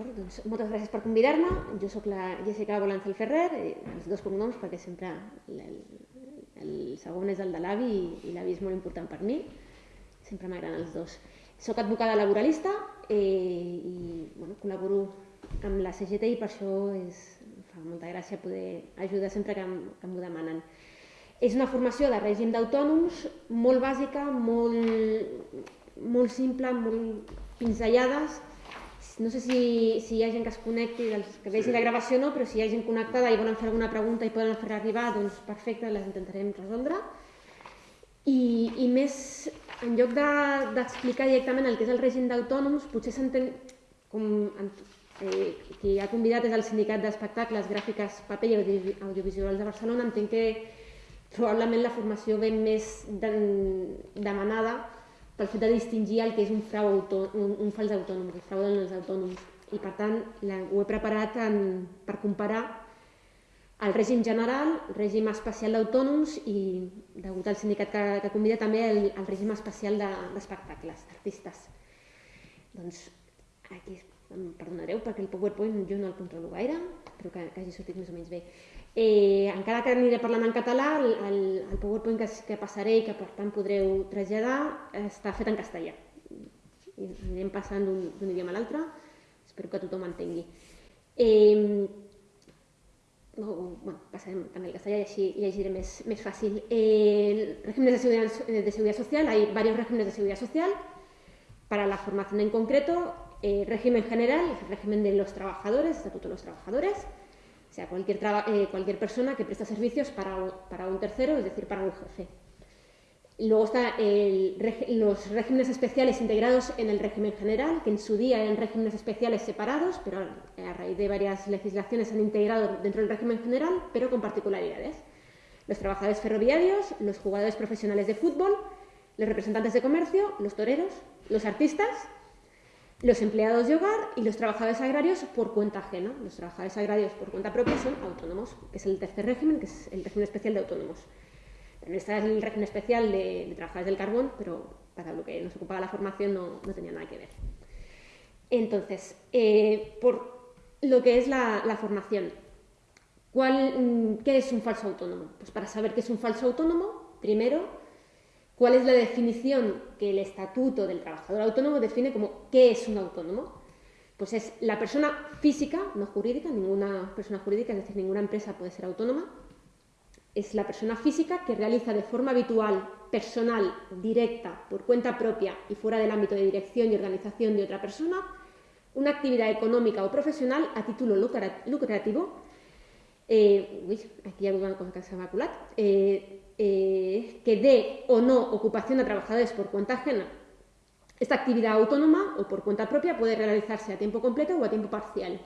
Doncs moltes gràcies per convidar-me. Jo sóc la Jessica Bolanzel Ferrer, els dos cognoms perquè sempre el, el segon és el de l'avi i, i l'avi és molt important per mi. Sempre m'agraden els dos. Soc advocada laboralista eh, i bueno, col·laboro amb la CGT i per això és, fa molta gràcia poder ajudar sempre que, que m'ho demanen. És una formació de règim d'autònoms molt bàsica, molt, molt simple, molt pinzellades, no sé si, si hi ha gent que es connecti, dels que vegi sí. la gravació no, però si hi ha gent connectada i volen fer alguna pregunta i poden fer arribar, doncs perfecte, les intentarem resoldre. I, i més, en lloc d'explicar de, directament el que és el règim d'autònoms, potser s'entén com eh, qui ha convidat és el Sindicat d'Espectacles, Gràfiques, Paper i Audiovisuals de Barcelona, entenc que probablement la formació ve més de, demanada pel fet de distingir el que és un frau autònom, un, un fals autònom, el frau dels autònoms. I per tant la, ho he preparat en, per comparar el règim general, el règim especial d'autònoms i, degut al sindicat que, que convida, també el, el règim especial d'espectacles, de, d'artistes. Doncs aquí, em perdonareu perquè el PowerPoint jo no el controlo gaire, però que, que hagi sortit més o menys bé. Eh, encara que aniré parlant en català, el, el, el PowerPoint que, que passaré i que per tant podreu traslladar està fet en castellà. I anirem passant d'un idioma a l'altre, espero que tothom entengui. Eh, no, bueno, passarem també el castellà i així llegiré més, més fàcil. Eh, regímenes de seguridad, de seguridad social, hay varios regímenes de seguridad social. Para la formación en concreto, eh, régimen general, el régimen de los trabajadores, estatuto de los trabajadores, O sea, cualquier, eh, cualquier persona que presta servicios para, para, un tercero, es decir, para un jefe. Luego están los regímenes especiales integrados en el régimen general, que en su día eran regímenes especiales separados, pero a raíz de varias legislaciones se han integrado dentro del régimen general, pero con particularidades. Los trabajadores ferroviarios, los jugadores profesionales de fútbol, los representantes de comercio, los toreros, los artistas los empleados de hogar y los trabajadores agrarios por cuenta ajena. Los trabajadores agrarios por cuenta propia son autónomos, que es el tercer régimen, que es el régimen especial de autónomos. También está el régimen especial de, trabajadores del carbón, pero para lo que nos ocupaba la formación no, tenía nada que ver. Entonces, eh, por lo que es la, formación, ¿cuál, ¿qué es un falso autónomo? Pues para saber qué es un falso autónomo, primero ¿Cuál es la definición que el Estatuto del Trabajador Autónomo define como qué es un autónomo? Pues es la persona física, no jurídica, ninguna persona jurídica, es decir, ninguna empresa puede ser autónoma. Es la persona física que realiza de forma habitual, personal, directa, por cuenta propia y fuera del ámbito de dirección y organización de otra persona, una actividad económica o profesional a título lucrativo. Eh, uy, aquí hay una cosa que se ha eh, eh, que dé o no ocupación a trabajadores por cuenta ajena. Esta actividad autónoma o por cuenta propia puede realizarse a tiempo completo o a tiempo parcial.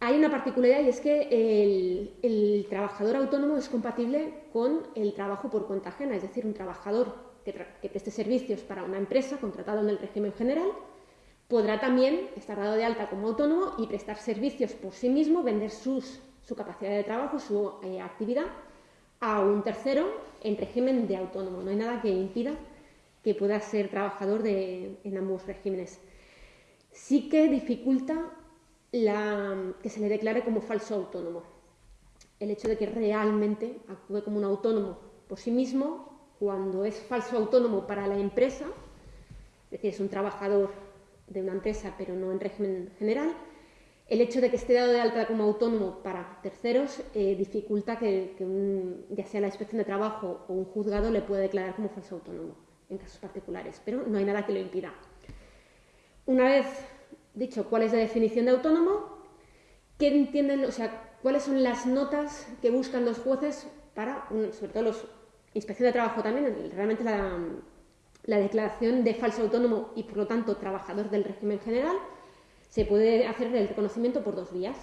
Hay una particularidad y es que el, trabajador autónomo es compatible con el trabajo por cuenta ajena, es decir, un trabajador que, preste servicios para una empresa contratado en el régimen general podrá también estar dado de alta como autónomo y prestar servicios por sí mismo, vender su capacidad de trabajo, su eh, actividad a un tercero en régimen de autónomo. No hay nada que impida que pueda ser trabajador de, en ambos regímenes. Sí que dificulta que se le declare como falso autónomo. El hecho de que realmente actúe como un autónomo por sí mismo, cuando es falso autónomo para la empresa, es decir, es un trabajador de una empresa pero no en régimen general, el hecho de que esté dado de alta como autónomo para terceros eh, dificulta que, ya sea la inspección de trabajo o un juzgado le pueda declarar como falso autónomo en casos particulares, pero no hay nada que lo impida. Una vez dicho cuál es la definición de autónomo, ¿qué entienden, o sea, cuáles son las notas que buscan los jueces para, sobre todo los inspección de trabajo también, realmente la, la declaración de falso autónomo y por lo tanto trabajador del régimen general, se puede hacer el reconocimiento por dos vías.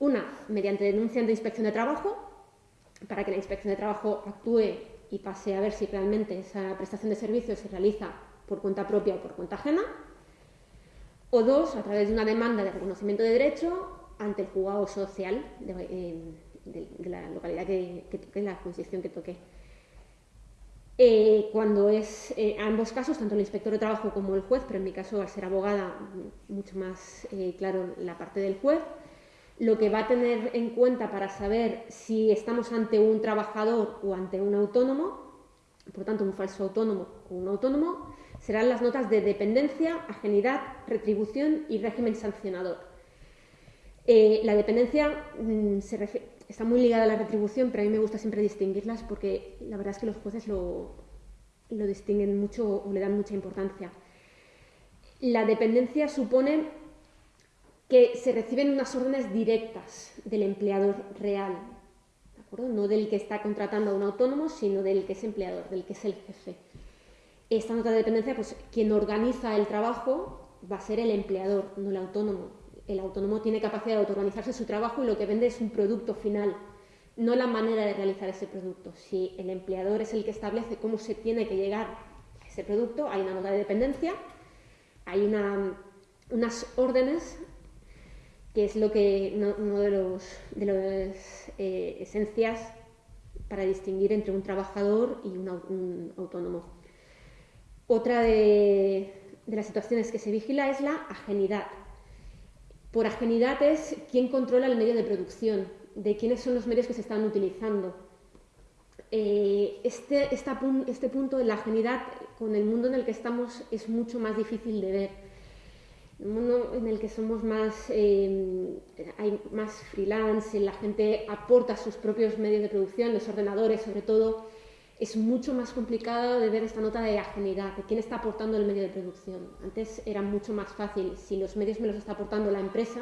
Una, mediante denuncia de inspección de trabajo, para que la inspección de trabajo actúe y pase a ver si realmente esa prestación de servicios se realiza por cuenta propia o por cuenta ajena. O dos, a través de una demanda de reconocimiento de derecho ante el juzgado social de, eh, la localidad que, toque, la jurisdicción que toque. Eh, cuando es, eh, ambos casos, tanto el inspector de trabajo como el juez, pero en mi caso, al ser abogada, mucho más eh, claro la parte del juez, lo que va a tener en cuenta para saber si estamos ante un trabajador o ante un autónomo, por tanto un falso autónomo o un autónomo, serán las notas de dependencia, ajenidad, retribución y régimen sancionador. la dependencia mm, se refiere está muy ligada a la retribución, pero a mí me gusta siempre distinguirlas porque la verdad es que los jueces lo, lo distinguen mucho o le dan mucha importancia. La dependencia supone que se reciben unas órdenes directas del empleador real, no del que está contratando a un autónomo, sino del que es empleador, del que es el jefe. Esta nota de dependencia, pues quien organiza el trabajo va a ser el empleador, no el autónomo el autónomo tiene capacidad de autoorganizarse su trabajo y lo que vende es un producto final, no la manera de realizar ese producto. Si el empleador es el que establece cómo se tiene que llegar a ese producto, hay una nota de dependencia, hay unas órdenes, que es lo que uno de de las eh, esencias para distinguir entre un trabajador y un autónomo. Otra de las situaciones que se vigila es la ajenidad por ajenidad es quién controla el medio de producción, de quiénes son los medios que se están utilizando. Eh, este, este punto de la ajenidad con el mundo en el que estamos es mucho más difícil de ver. Un mundo en el que somos más, eh, hay más freelance, la gente aporta sus propios medios de producción, los ordenadores sobre todo, es mucho más complicado de ver esta nota de ajenidad, de quién está aportando el medio de producción. Antes era mucho más fácil, si los medios me los está aportando la empresa,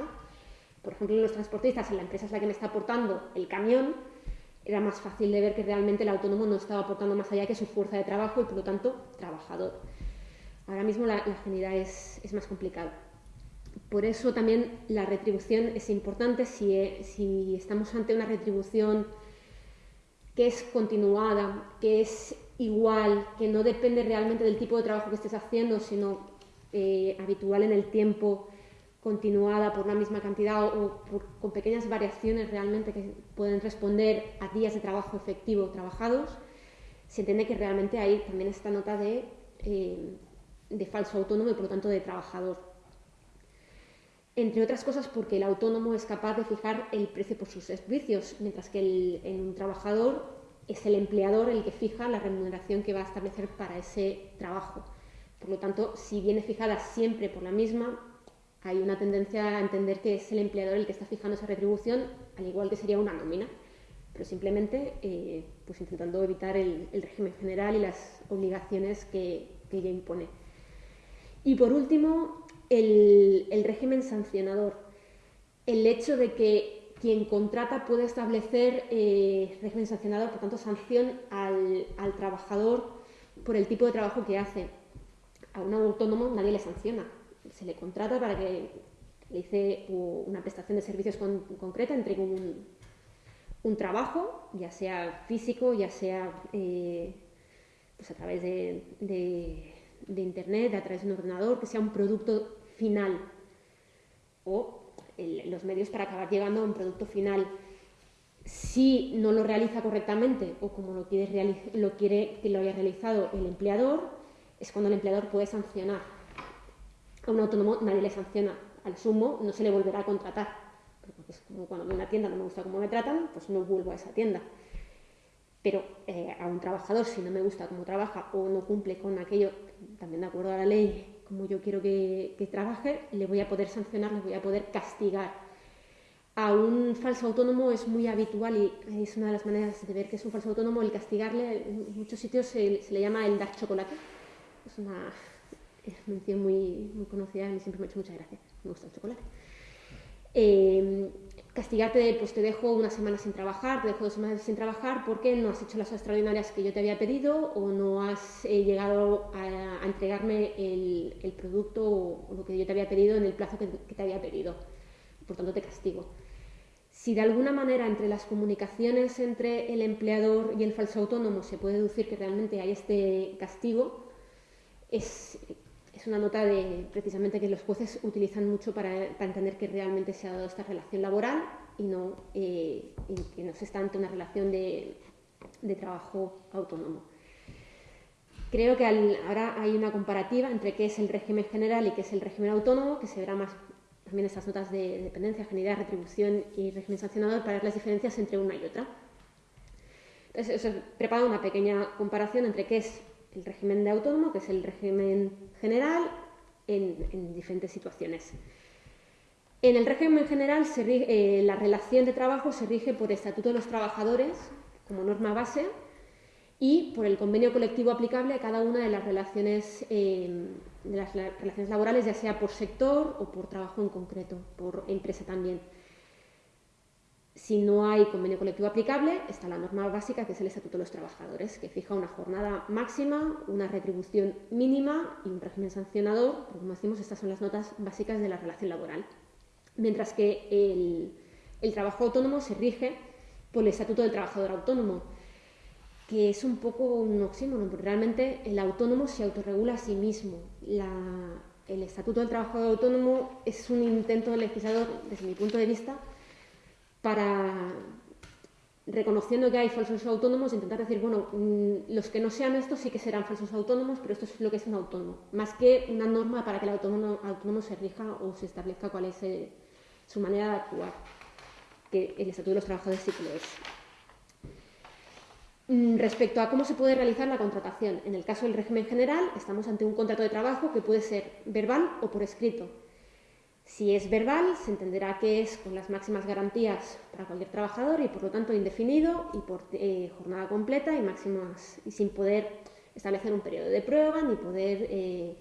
por ejemplo los transportistas, si la empresa es la que me está aportando el camión, era más fácil de ver que realmente el autónomo no estaba aportando más allá que su fuerza de trabajo y por lo tanto trabajador. Ahora mismo la, ajenidad es, más complicada. Por eso también la retribución es importante si, si estamos ante una retribución que es continuada, que es igual, que no depende realmente del tipo de trabajo que estés haciendo, sino eh, habitual en el tiempo, continuada por la misma cantidad o con pequeñas variaciones realmente que pueden responder a días de trabajo efectivo trabajados, se entiende que realmente hay también esta nota de, eh, de falso autónomo y por lo tanto de trabajador entre otras cosas porque el autónomo es capaz de fijar el precio por sus servicios, mientras que el, un trabajador es el empleador el que fija la remuneración que va a establecer para ese trabajo. Por lo tanto, si viene fijada siempre por la misma, hay una tendencia a entender que es el empleador el que está fijando esa retribución, al igual que sería una nómina, pero simplemente eh, pues intentando evitar el, régimen general y las obligaciones que, que ella impone. Y por último, el, régimen sancionador. El hecho de que quien contrata puede establecer eh, régimen sancionador, por tanto, sanción al, trabajador por el tipo de trabajo que hace. A un autónomo nadie le sanciona. Se le contrata para que le hice una prestación de servicios concreta, entregue un, un, trabajo, ya sea físico, ya sea eh, pues a través de, de, de, Internet, a través de un ordenador, que sea un producto final o los medios para acabar llegando a un producto final. Si no lo realiza correctamente o como lo quiere, lo quiere que lo haya realizado el empleador, es cuando el empleador puede sancionar. A un autónomo nadie le sanciona. Al sumo no se le volverá a contratar. Porque es como cuando una tienda no me gusta cómo me tratan, pues no vuelvo a esa tienda. Pero eh, a un trabajador, si no me gusta cómo trabaja o no cumple con aquello, también de acuerdo a la ley, como yo quiero que, trabaje, le voy a poder sancionar, le voy a poder castigar. A un falso autónomo es muy habitual y es una de las maneras de ver que es un falso autónomo el castigarle. En muchos sitios se, le llama el dar chocolate. Es una mención muy, muy conocida, mí siempre me ha hecho mucha gracia. Me gusta el chocolate. Eh, castigarte, pues te dejo una semana sin trabajar, te dejo dos semanas sin trabajar porque no has hecho las extraordinarias que yo te había pedido o no has eh, llegado a, entregarme el, producto o, lo que yo te había pedido en el plazo que, te había pedido. Por tanto, te castigo. Si de alguna manera entre las comunicaciones entre el empleador y el falso autónomo se puede deducir que realmente hay este castigo, es, es una nota de precisamente que los jueces utilizan mucho para, entender que realmente se ha dado esta relación laboral y no eh, que no se está ante una relación de, trabajo autónomo. Creo que ahora hay una comparativa entre qué es el régimen general y qué es el régimen autónomo, que se verá más también estas notas de dependencia, afinidad, retribución y régimen sancionador para ver las diferencias entre una y otra. Entonces, he preparado una pequeña comparación entre qué es el régimen de autónomo, que es el régimen general, en, diferentes situaciones. En el régimen general, eh, la relación de trabajo se rige por Estatuto de los Trabajadores como norma base y por el convenio colectivo aplicable a cada una de las relaciones, eh, de las relaciones laborales, ya sea por sector o por trabajo en concreto, por empresa también. Si no hay convenio colectivo aplicable, está la norma básica, que es el Estatuto de los Trabajadores, que fija una jornada máxima, una retribución mínima y un régimen sancionador, porque como decimos, estas son las notas básicas de la relación laboral. Mientras que el, el trabajo autónomo se rige por el Estatuto del Trabajador Autónomo, que es un poco un oxímoron, porque realmente el autónomo se autorregula a sí mismo. el Estatuto del Trabajador Autónomo es un intento legislador, desde mi punto de vista, para, reconociendo que hay falsos autónomos, intentar decir, bueno, mm, los que no sean estos sí que serán falsos autónomos, pero esto es lo que es un autónomo, más que una norma para que el autónomo, autónomo se rija o se establezca cuál es eh, su manera de actuar, que el Estatuto de los Trabajadores sí que lo es. Mm, respecto a cómo se puede realizar la contratación, en el caso del régimen general estamos ante un contrato de trabajo que puede ser verbal o por escrito. Si es verbal, se entenderá que es con las máximas garantías para cualquier trabajador y por lo tanto indefinido y por eh, jornada completa y máximas y sin poder establecer un periodo de prueba ni poder eh,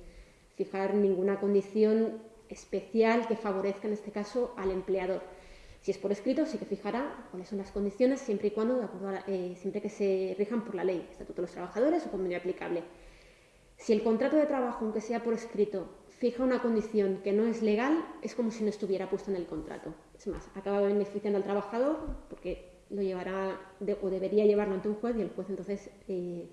fijar ninguna condición especial que favorezca en este caso al empleador. Si es por escrito, sí que fijará cuáles son las condiciones siempre y cuando, de acuerdo eh, siempre que se rijan por la ley, Estatuto de los Trabajadores o convenio aplicable. Si el contrato de trabajo, aunque sea por escrito, fija una condición que no es legal, es como si no estuviera puesta en el contrato. Es más, acaba beneficiando al trabajador porque lo llevará o debería llevarlo ante un juez y el juez entonces eh,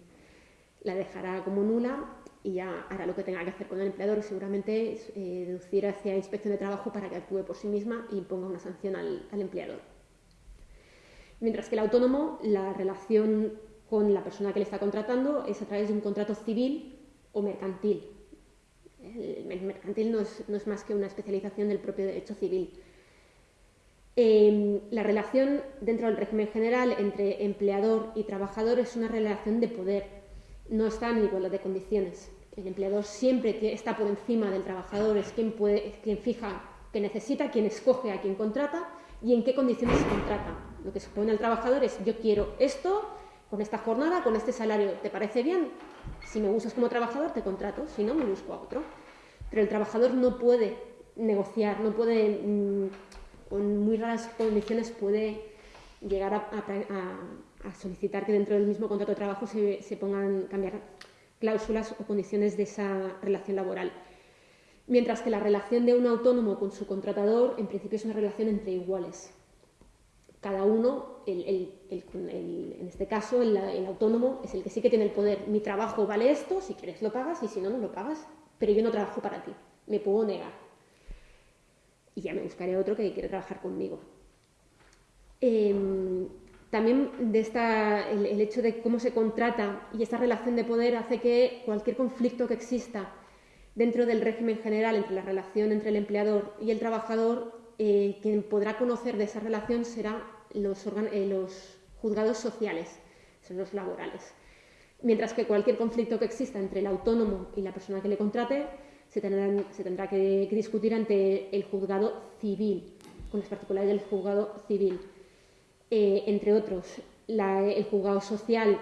la dejará como nula y ya hará lo que tenga que hacer con el empleador, seguramente eh, deducir hacia inspección de trabajo para que actúe por sí misma y ponga una sanción al, al empleador. Mientras que el autónomo, la relación con la persona que le está contratando es a través de un contrato civil o mercantil. El mercantil no es, no es más que una especialización del propio derecho civil. Eh, la relación dentro del régimen general entre empleador y trabajador es una relación de poder no está en igualdad de condiciones. El empleador siempre está por encima del trabajador, es quien, puede, quien fija que necesita, quien escoge a quien contrata y en qué condiciones se contrata. Lo que supone al trabajador es yo quiero esto, con esta jornada, con este salario, ¿te parece bien? Si me usas como trabajador, te contrato, si no, me busco a otro. Pero el trabajador no puede negociar, no puede, mm, con muy raras condiciones, puede llegar a a solicitar que dentro del mismo contrato de trabajo se, pongan cambiar cláusulas o condiciones de esa relación laboral. Mientras que la relación de un autónomo con su contratador, en principio, es una relación entre iguales. Cada uno, el, en este caso, el, autónomo es el que sí que tiene el poder. Mi trabajo vale esto, si quieres lo pagas y si no, no lo pagas. Pero yo no trabajo para ti, me puedo negar. Y ya me buscaré otro que quiere trabajar conmigo. Em, también de esta, el, hecho de cómo se contrata y esta relación de poder hace que cualquier conflicto que exista dentro del régimen general entre la relación entre el empleador y el trabajador, eh, quien podrá conocer de esa relación será los, eh, los juzgados sociales, son los laborales. Mientras que cualquier conflicto que exista entre el autónomo y la persona que le contrate se, tendrá que discutir ante el juzgado civil, con las particularidades del juzgado civil. Eh, entre otros, el juzgado social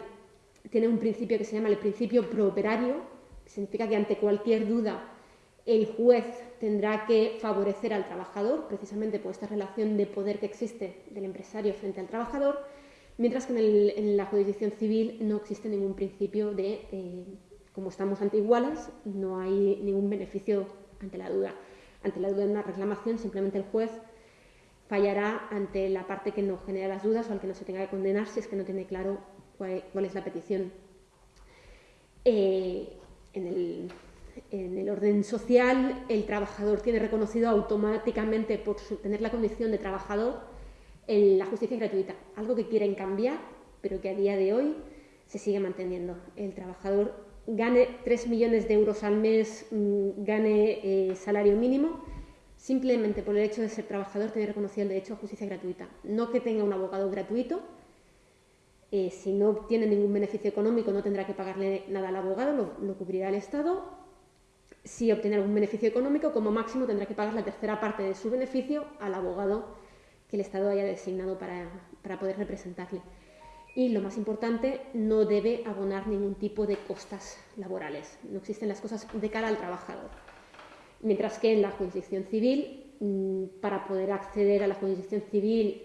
tiene un principio que se llama el principio prooperario, que significa que ante cualquier duda el juez tendrá que favorecer al trabajador, precisamente por esta relación de poder que existe del empresario frente al trabajador, mientras que en, la jurisdicción civil no existe ningún principio de, eh, como estamos ante iguales, no hay ningún beneficio ante la duda. Ante la duda de una reclamación, simplemente el juez fallará ante la parte que no genera las dudas o al que no se tenga que condenar si es que no tiene claro cuál, es la petición. Eh, en, el, orden social, el trabajador tiene reconocido automáticamente por tener la condición de trabajador la justicia gratuita, algo que quieren cambiar, pero que a día de hoy se sigue manteniendo. El trabajador gane 3 millones de euros al mes, mm, gane eh, salario mínimo, simplemente por el hecho de ser trabajador tiene reconocido el derecho a justicia gratuita. No que tenga un abogado gratuito, eh, si no obtiene ningún beneficio económico no tendrá que pagarle nada al abogado, lo, cubrirá el Estado. Si obtiene algún beneficio económico, como máximo tendrá que pagar la tercera parte de su beneficio al abogado que el Estado haya designado para, para poder representarle. Y lo más importante, no debe abonar ningún tipo de costas laborales. No existen las cosas de cara al trabajador. Mientras que en la jurisdicción civil, mm, para poder acceder a la jurisdicción civil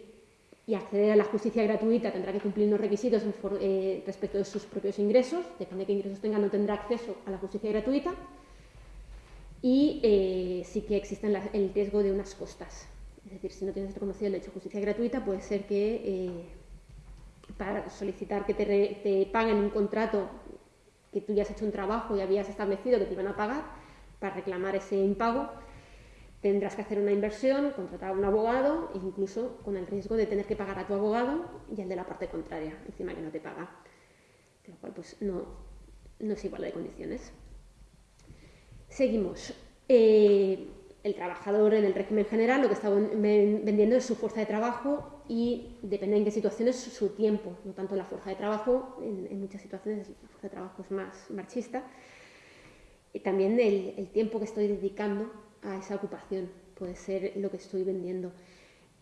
y acceder a la justicia gratuita tendrá que cumplir unos requisitos eh, respecto de sus propios ingresos, depende de qué ingresos tenga, no tendrá acceso a la justicia gratuita y eh, sí que existe el riesgo de unas costas. Es decir, si no tienes reconocido el derecho a justicia gratuita, puede ser que eh, para solicitar que te, te, paguen un contrato que tú ya has hecho un trabajo y habías establecido que te iban a pagar, para reclamar ese impago, tendrás que hacer una inversión, contratar a un abogado, incluso con el riesgo de tener que pagar a tu abogado y al de la parte contraria, encima que no te paga. Con lo cual, pues no, no es igual de condiciones. Seguimos. Eh, el trabajador en el régimen general lo que está vendiendo es su fuerza de trabajo y depende en qué situaciones su tiempo, no tanto la fuerza de trabajo, en, muchas situaciones la fuerza de trabajo es más marchista, y también el tiempo que estoy dedicando a esa ocupación, puede ser lo que estoy vendiendo.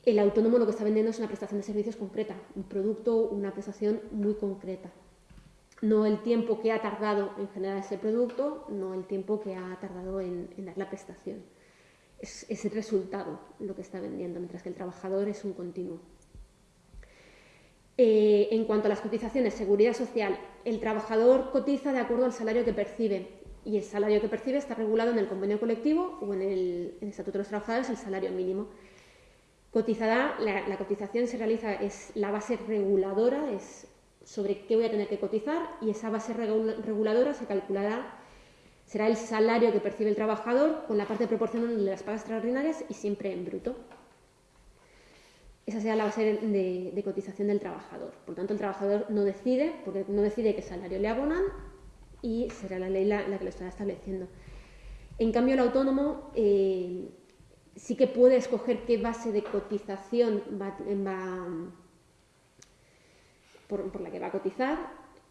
El autónomo lo que está vendiendo es una prestación de servicios concreta, un producto, una prestación muy concreta. No el tiempo que ha tardado en generar ese producto, no el tiempo que ha tardado en, dar la prestación. Es, el resultado lo que está vendiendo, mientras que el trabajador es un continuo. Eh, en cuanto a las cotizaciones, seguridad social, el trabajador cotiza de acuerdo al salario que percibe y el salario que percibe está regulado en el convenio colectivo o en el, Estatuto de los Trabajadores, el salario mínimo. Cotizará, la, cotización se realiza, es la base reguladora, es sobre qué voy a tener que cotizar y esa base reguladora se calculará, será el salario que percibe el trabajador con la parte proporcional de las pagas extraordinarias y siempre en bruto. Esa será la base de, cotización del trabajador. Por tanto, el trabajador no decide, porque no decide qué salario le abonan y será la ley la, que lo estará estableciendo. En cambio, el autónomo eh, sí que puede escoger qué base de cotización va, por, la que va a cotizar,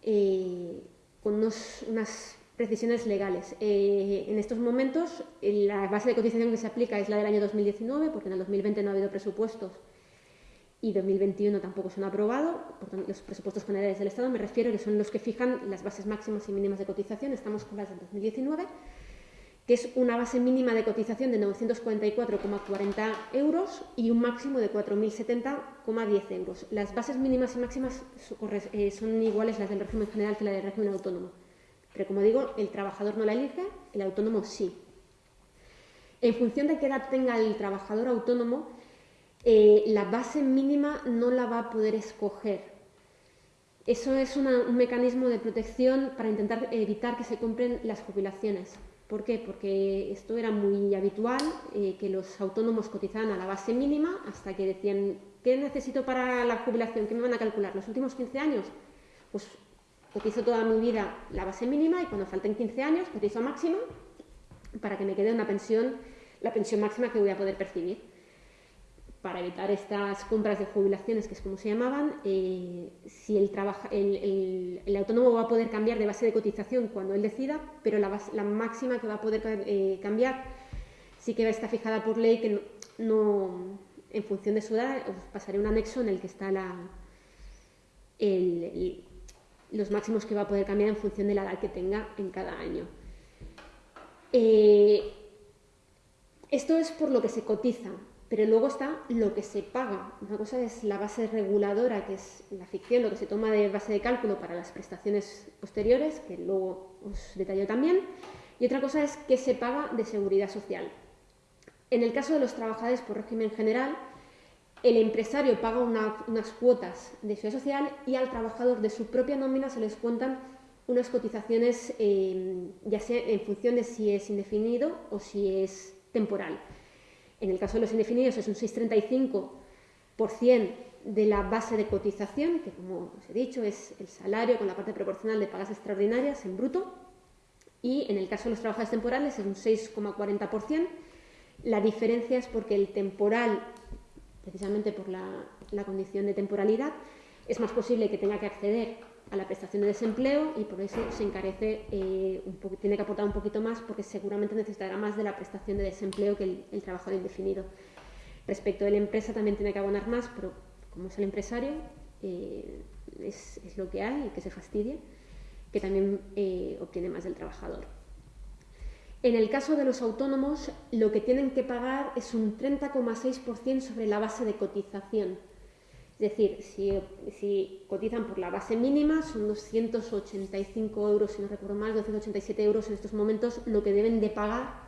eh, con unas precisiones legales. Eh, en estos momentos, la base de cotización que se aplica es la del año 2019, porque en el 2020 no ha habido presupuestos y 2021 tampoco se han aprobado, por tanto, los presupuestos generales del Estado, me refiero que son los que fijan las bases máximas y mínimas de cotización, estamos con las del 2019, que es una base mínima de cotización de 944,40 euros y un máximo de 4.070,10 euros. Las bases mínimas y máximas eh, son iguales las del régimen general que la del régimen autónomo, pero como digo, el trabajador no la elige, el autónomo sí. En función de qué edad tenga el trabajador autónomo, eh, la base mínima no la va a poder escoger. Eso es un mecanismo de protección para intentar evitar que se compren las jubilaciones. ¿Por qué? Porque esto era muy habitual, eh, que los autónomos cotizaban a la base mínima hasta que decían, ¿qué necesito para la jubilación? ¿Qué me van a calcular? ¿Los últimos 15 años? Pues cotizo toda mi vida la base mínima y cuando falten 15 años cotizo máxima para que me quede una pensión, la pensión máxima que voy a poder percibir. Para evitar estas compras de jubilaciones, que es como se llamaban, eh, si el, el, autónomo va a poder cambiar de base de cotización cuando él decida, pero la, la máxima que va a poder eh, cambiar sí que estar fijada por ley, que no, en función de su edad, os pasaré un anexo en el que está la, los máximos que va a poder cambiar en función de la edad que tenga en cada año. Eh, esto es por lo que se cotiza. Pero luego está lo que se paga. Una cosa es la base reguladora, que es la ficción, lo que se toma de base de cálculo para las prestaciones posteriores, que luego os detallo también. Y otra cosa es qué se paga de seguridad social. En el caso de los trabajadores por régimen general, el empresario paga unas cuotas de seguridad social y al trabajador de su propia nómina se les cuentan unas cotizaciones, eh, ya sea en función de si es indefinido o si es temporal. En el caso de los indefinidos es un 6,35% de la base de cotización, que como os he dicho es el salario con la parte proporcional de pagas extraordinarias en bruto. y en el caso de los trabajadores temporales es un 6,40%. La diferencia es porque el temporal, precisamente por la, condición de temporalidad, es más posible que tenga que acceder a la prestación de desempleo y por eso se encarece, eh, un tiene que aportar un poquito más porque seguramente necesitará más de la prestación de desempleo que el, trabajador indefinido. Respecto de la empresa también tiene que abonar más, pero como es el empresario, eh, es, lo que hay que se fastidia que también eh, obtiene más del trabajador. En el caso de los autónomos, lo que tienen que pagar es un 30,6% sobre la base de cotización. Es decir, si, cotizan por la base mínima, son 285 euros, si no recuerdo mal, 287 euros en estos momentos, lo que deben de pagar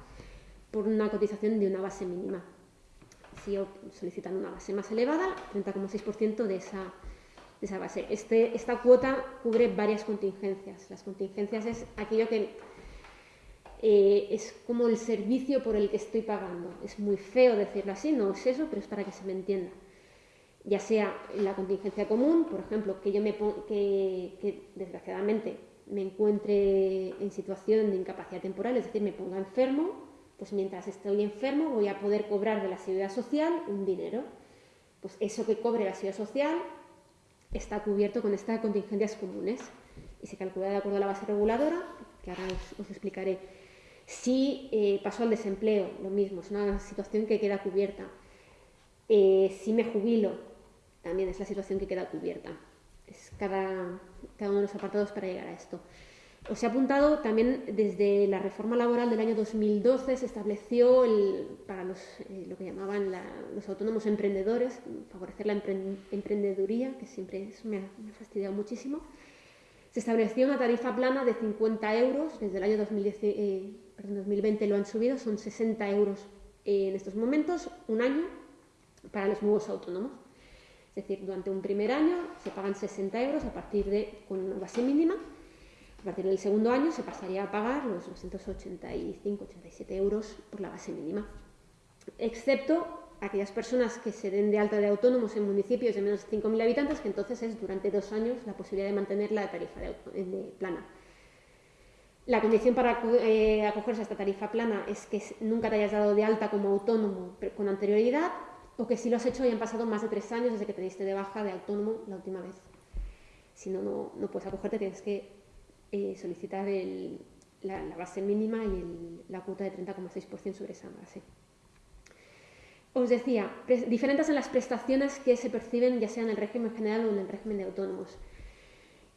por una cotización de una base mínima. Si solicitan una base más elevada, 30,6% de esa, esa base. Este, esta cuota cubre varias contingencias. Las contingencias es aquello que eh, es como el servicio por el que estoy pagando. Es muy feo decirlo así, no es eso, pero es para que se me entienda. Ya sea la contingencia común, por ejemplo, que yo me que, desgraciadamente me encuentre en situación de incapacidad temporal, es decir, me ponga enfermo, pues mientras estoy enfermo voy a poder cobrar de la seguridad social un dinero. Pues eso que cobre la seguridad social está cubierto con estas contingencias comunes y se calcula de acuerdo a la base reguladora, que ahora os, explicaré. Si eh, pasó al desempleo, lo mismo, es una situación que queda cubierta. Eh, si me jubilo, también es la situación que queda cubierta. Es cada, cada uno de los apartados para llegar a esto. Os he apuntado también desde la reforma laboral del año 2012 se estableció para los, eh, lo que llamaban los autónomos emprendedores, favorecer la emprendeduría, que siempre me, ha, fastidiado muchísimo. Se estableció una tarifa plana de 50 euros, desde el año 2020 eh, lo han subido, son 60 euros en estos momentos, un año para los nuevos autónomos. Es decir, durante un primer año se pagan 60 euros a partir de con una base mínima a partir del segundo año se pasaría a pagar los 285-87 euros por la base mínima, excepto aquellas personas que se den de alta de autónomos en municipios de menos de 5.000 habitantes, que entonces es durante dos años la posibilidad de mantener la tarifa de, plana. La condición para eh, acogerse a esta tarifa plana es que nunca te hayas dado de alta como autónomo con anterioridad o que si lo has hecho hayan pasado más de tres años desde que te diste de baja de autónomo la última vez. Si no, no, puedes acogerte, tienes que eh, solicitar la, base mínima y la cuota de 30,6% sobre esa base. Os decía, diferentes en las prestaciones que se perciben ya sea en el régimen general o en el régimen de autónomos.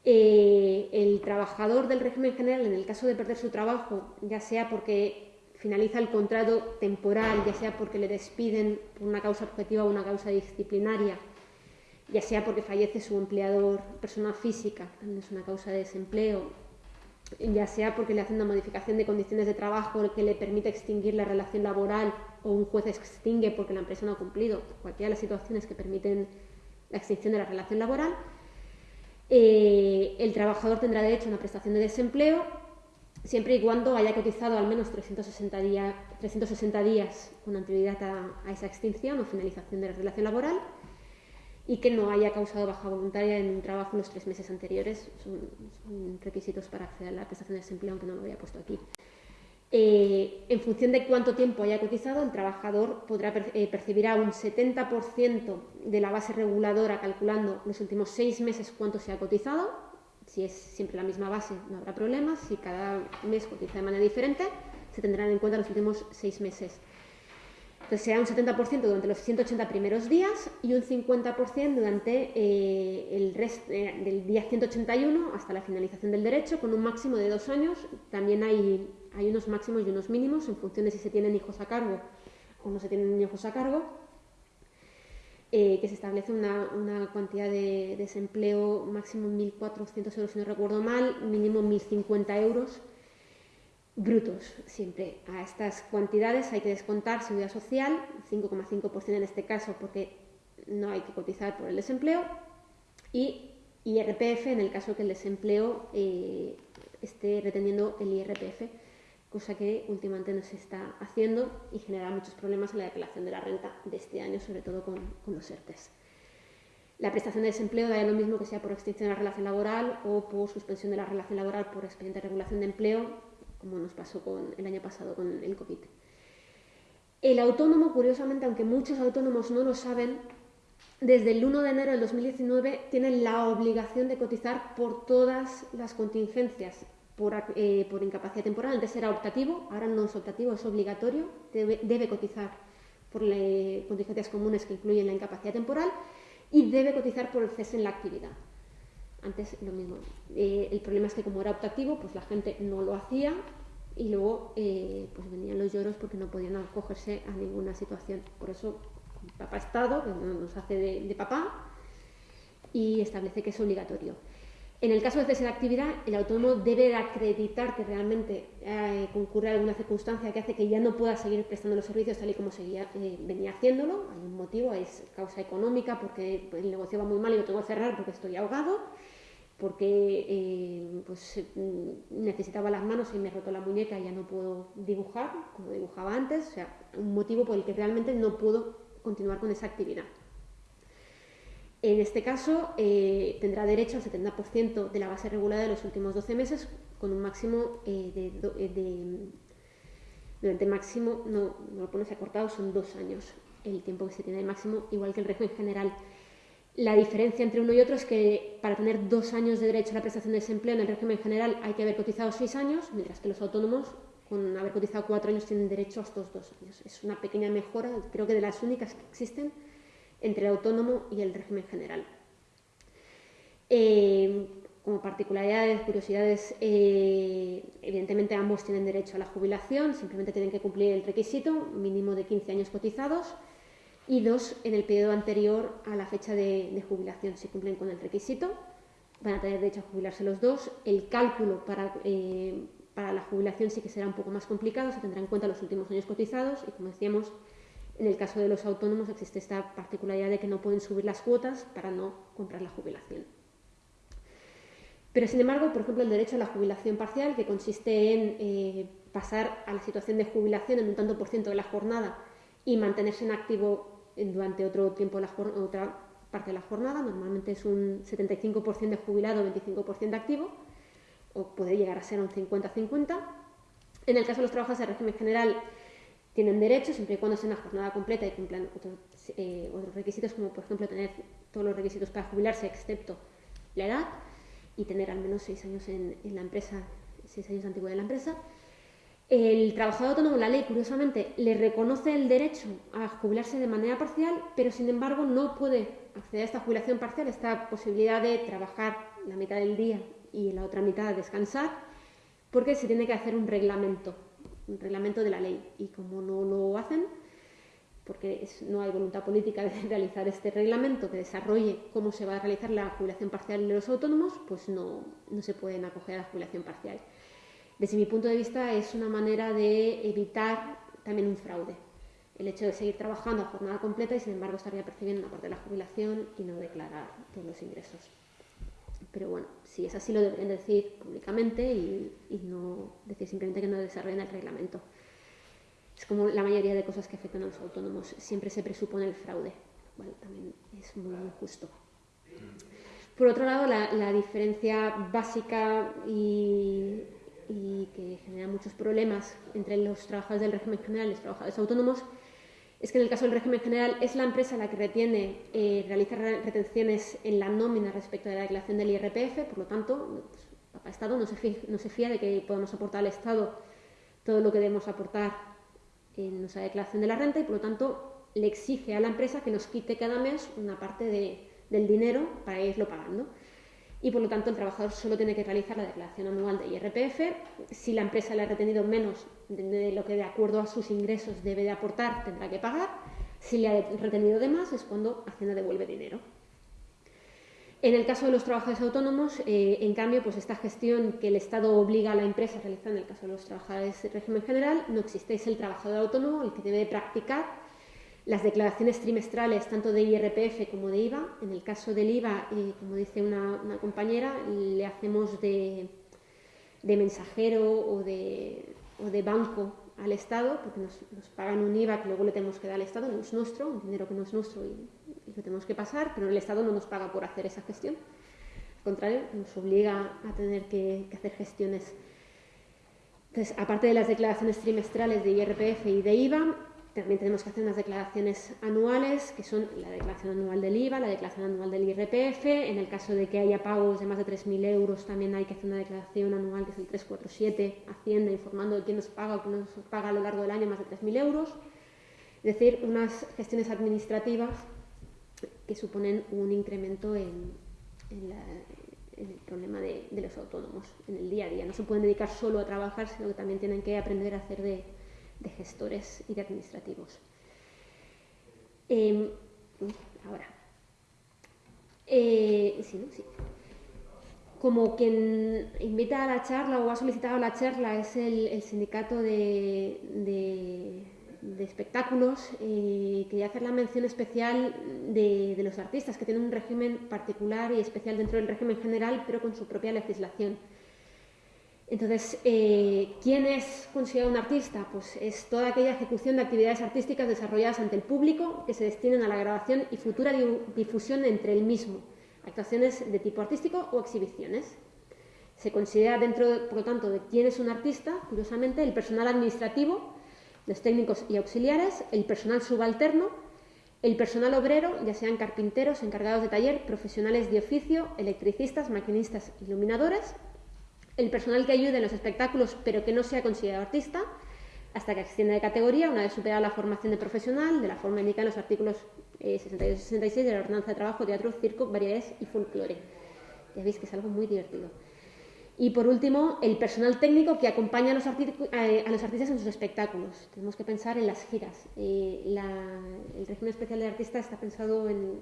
Eh, el trabajador del régimen general, en el caso de perder su trabajo, ya sea porque finaliza el contrato temporal, ya sea porque le despiden por una causa objetiva o una causa disciplinaria, ya sea porque fallece su empleador, persona física, también es una causa de desempleo, ya sea porque le hacen una modificación de condiciones de trabajo que le permite extinguir la relación laboral o un juez extingue porque la empresa no ha cumplido, cualquiera de las situaciones que permiten la extinción de la relación laboral, eh, el trabajador tendrá derecho a una prestación de desempleo siempre y cuando haya cotizado al menos 360, 360 días con anterioridad a esa extinción o finalización de la relación laboral y que no haya causado baja voluntaria en un trabajo en los tres meses anteriores. Son, requisitos para acceder a la prestación de desempleo, aunque no lo había puesto aquí. Eh, en función de cuánto tiempo haya cotizado, el trabajador eh, percibirá un 70% de la base reguladora calculando los últimos seis meses cuánto se ha cotizado. Si es siempre la misma base, no habrá problemas. Si cada mes cotiza de manera diferente, se tendrán en cuenta los últimos seis meses. Entonces será un 70% durante los 180 primeros días y un 50% durante eh, el eh, del día 181 hasta la finalización del derecho, con un máximo de dos años. También hay, hay unos máximos y unos mínimos en función de si se tienen hijos a cargo o no se tienen hijos a cargo, eh, que se establece una, una, cantidad de desempleo máximo 1.400 euros, si no recuerdo mal, mínimo 1.050 euros brutos siempre. A estas cuantidades hay que descontar seguridad social, 5,5% en este caso porque no hay que cotizar por el desempleo, y IRPF en el caso que el desempleo eh, esté reteniendo el IRPF, cosa que últimamente no se está haciendo y genera muchos problemas en la declaración de la renta de este año, sobre todo con, los ERTES. La prestación de desempleo da lo mismo que sea por extinción de la relación laboral o por suspensión de la relación laboral por expediente de regulación de empleo, como nos pasó con, el año pasado con el COVID. El autónomo, curiosamente, aunque muchos autónomos no lo saben, desde el 1 de enero del 2019 tienen la obligación de cotizar por todas las contingencias por, eh, incapacidad temporal. Antes era optativo, ahora no es optativo, es obligatorio, debe, cotizar por las contingencias comunes que incluyen la incapacidad temporal y debe cotizar por el cese en la actividad. Antes lo mismo. Eh, el problema es que como era optativo, pues la gente no lo hacía y luego eh, pues venían los lloros porque no podían acogerse a ninguna situación. Por eso papá Estado, nos hace de, papá, y establece que es obligatorio. En el caso de cese de actividad, el autónomo debe acreditar que realmente eh, concurre alguna circunstancia que hace que ya no pueda seguir prestando los servicios tal y como seguía, eh, venía haciéndolo. Hay un motivo, es causa económica, porque el negocio va muy mal y lo tengo que cerrar porque estoy ahogado porque eh, pues, mm, necesitaba las manos y me roto la muñeca y ya no puedo dibujar como dibujaba antes, o sea, un motivo por el que realmente no puedo continuar con esa actividad. En este caso, eh, tendrá derecho al 70% de la base regulada de los últimos 12 meses, con un máximo eh, de, Durante máximo, no, no lo pones acortado, son dos años el tiempo que se tiene de máximo, igual que el régimen general la diferencia entre uno y otro es que para tener dos años de derecho a la prestación de desempleo en el régimen general hay que haber cotizado seis años, mientras que los autónomos con haber cotizado cuatro años tienen derecho a estos dos años. Es una pequeña mejora, creo que de las únicas que existen entre el autónomo y el régimen general. Eh, como particularidades, curiosidades, eh, evidentemente ambos tienen derecho a la jubilación, simplemente tienen que cumplir el requisito mínimo de 15 años cotizados y dos en el periodo anterior a la fecha de, jubilación. Si cumplen con el requisito, van a tener derecho a jubilarse los dos. El cálculo para, eh, para la jubilación sí que será un poco más complicado, se tendrá en cuenta los últimos años cotizados y, como decíamos, en el caso de los autónomos existe esta particularidad de que no pueden subir las cuotas para no comprar la jubilación. Pero, sin embargo, por ejemplo, el derecho a la jubilación parcial, que consiste en eh, pasar a la situación de jubilación en un tanto por ciento de la jornada y mantenerse en activo durante otro tiempo, la, otra parte de la jornada, normalmente es un 75% de jubilado, 25% de activo, o puede llegar a ser un 50-50. En el caso de los trabajadores de régimen general, tienen derecho siempre y cuando sea una jornada completa y cumplan eh, otros, requisitos, como por ejemplo tener todos los requisitos para jubilarse, excepto la edad, y tener al menos seis años en, la empresa, seis años de antigüedad en la empresa. El trabajador autónomo, la ley, curiosamente, le reconoce el derecho a jubilarse de manera parcial, pero sin embargo no puede acceder a esta jubilación parcial, esta posibilidad de trabajar la mitad del día y la otra mitad descansar, porque se tiene que hacer un reglamento, un reglamento de la ley. Y como no lo hacen, porque no hay voluntad política de realizar este reglamento que desarrolle cómo se va a realizar la jubilación parcial de los autónomos, pues no, no se pueden acoger a la jubilación parcial desde mi punto de vista es una manera de evitar también un fraude. El hecho de seguir trabajando a jornada completa y sin embargo estaría percibiendo una parte de la jubilación y no declarar todos los ingresos. Pero bueno, si es así lo deberían decir públicamente y, no decir simplemente que no desarrollen el reglamento. Es como la mayoría de cosas que afectan a los autónomos. Siempre se presupone el fraude. Bueno, también es muy injusto. Por otro lado, la diferencia básica y y que genera muchos problemas entre los trabajadores del régimen general y los trabajadores autónomos, es que en el caso del régimen general es la empresa la que retiene, eh, realiza retenciones en la nómina respecto de la declaración del IRPF, por lo tanto, pues, Estado no se, fía, no se fía de que podamos aportar al Estado todo lo que debemos aportar en nuestra declaración de la renta y, por lo tanto, le exige a la empresa que nos quite cada mes una parte del dinero para irlo pagando y por lo tanto el trabajador solo tiene que realizar la declaración anual de IRPF. Si la empresa le ha retenido menos de lo que de acuerdo a sus ingresos debe de aportar, tendrá que pagar. Si le ha retenido de más es cuando Hacienda devuelve dinero. En el caso de los trabajadores autónomos, eh, en cambio, pues esta gestión que el Estado obliga a la empresa a realizar en el caso de los trabajadores de régimen general no existe. Es el trabajador autónomo el que debe practicar las declaraciones trimestrales, tanto de IRPF como de IVA. En el caso del IVA, eh, como dice una, compañera, le hacemos de, mensajero o de, banco al Estado, porque nos, pagan un IVA que luego le tenemos que dar al Estado, no es nuestro, un dinero que no es nuestro y, lo tenemos que pasar, pero el Estado no nos paga por hacer esa gestión. Al contrario, nos obliga a tener que hacer gestiones Entonces, aparte de las declaraciones trimestrales de IRPF y de IVA, también tenemos que hacer unas declaraciones anuales, que son la declaración anual del IVA, la declaración anual del IRPF. En el caso de que haya pagos de más de 3.000 euros, también hay que hacer una declaración anual, que es el 347, Hacienda, informando de quién nos paga o quién nos paga a lo largo del año más de 3.000 euros. Es decir, unas gestiones administrativas que suponen un incremento en, el problema de, los autónomos en el día a día. No se pueden dedicar solo a trabajar, sino que también tienen que aprender a hacer de de gestores y de administrativos. Em, ahora, eh, como quien invita a la charla o ha solicitado la charla es el, sindicato de, espectáculos, eh, quería hacer la mención especial de los artistas que tienen un régimen particular y especial dentro del régimen general, pero con su propia legislación. Entonces, eh, ¿quién es considerado un artista? Pues es toda aquella ejecución de actividades artísticas desarrolladas ante el público que se destinen a la grabación y futura difusión entre el mismo, actuaciones de tipo artístico o exhibiciones. Se considera dentro, por lo tanto, de quién es un artista, curiosamente, el personal administrativo, los técnicos y auxiliares, el personal subalterno, el personal obrero, ya sean carpinteros, encargados de taller, profesionales de oficio, electricistas, maquinistas, iluminadores, el personal que ayude en los espectáculos pero que no sea considerado artista, hasta que ascienda de categoría una vez superada la formación de profesional, de la forma indicada en los artículos 62 y 66 de la Ordenanza de Trabajo, Teatro, Circo, Variedades y Folclore. Ya veis que es algo muy divertido. Y por último, el personal técnico que acompaña a los, eh, a los artistas en sus espectáculos. Tenemos que pensar en las giras. Eh, el régimen especial de artista está pensado en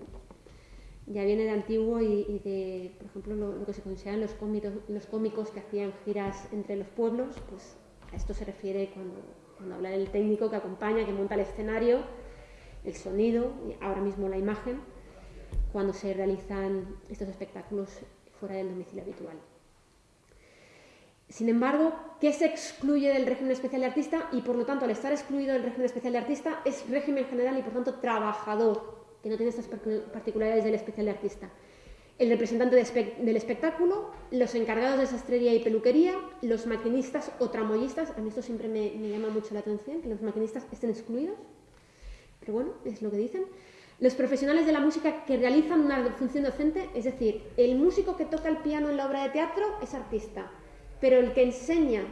ya viene de antiguo y, de, por ejemplo, lo, que se consideran los cómicos, los cómicos que hacían giras entre los pueblos, pues a esto se refiere cuando, habla del técnico que acompaña, que monta el escenario, el sonido, y ahora mismo la imagen, cuando se realizan estos espectáculos fuera del domicilio habitual. Sin embargo, ¿qué se excluye del régimen especial de artista? Y por lo tanto, al estar excluido del régimen especial de artista, es régimen general y por tanto trabajador que no tiene estas particularidades del especial de artista. El representante del espectáculo, los encargados de sastrería y peluquería, los maquinistas o tramoyistas, a mí esto siempre me, llama mucho la atención, que los maquinistas estén excluidos, pero bueno, es lo que dicen. Los profesionales de la música que realizan una función docente, es decir, el músico que toca el piano en la obra de teatro es artista, pero el que enseña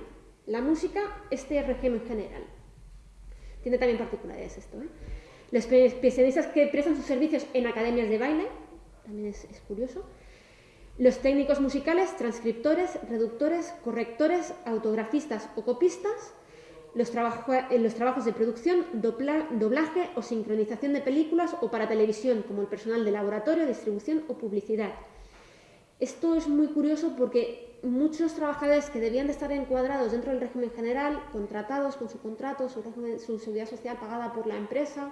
la música, este es régimen general. Tiene también particularidades esto. ¿eh? Los especialistas que prestan sus servicios en academias de baile, también es, curioso. Los técnicos musicales, transcriptores, reductores, correctores, autografistas o copistas. Los, los trabajos de producción, doblaje o sincronización de películas o para televisión, como el personal de laboratorio, distribución o publicidad. Esto es muy curioso porque muchos trabajadores que debían de estar encuadrados dentro del régimen general, contratados con su contrato, su, su seguridad social pagada por la empresa,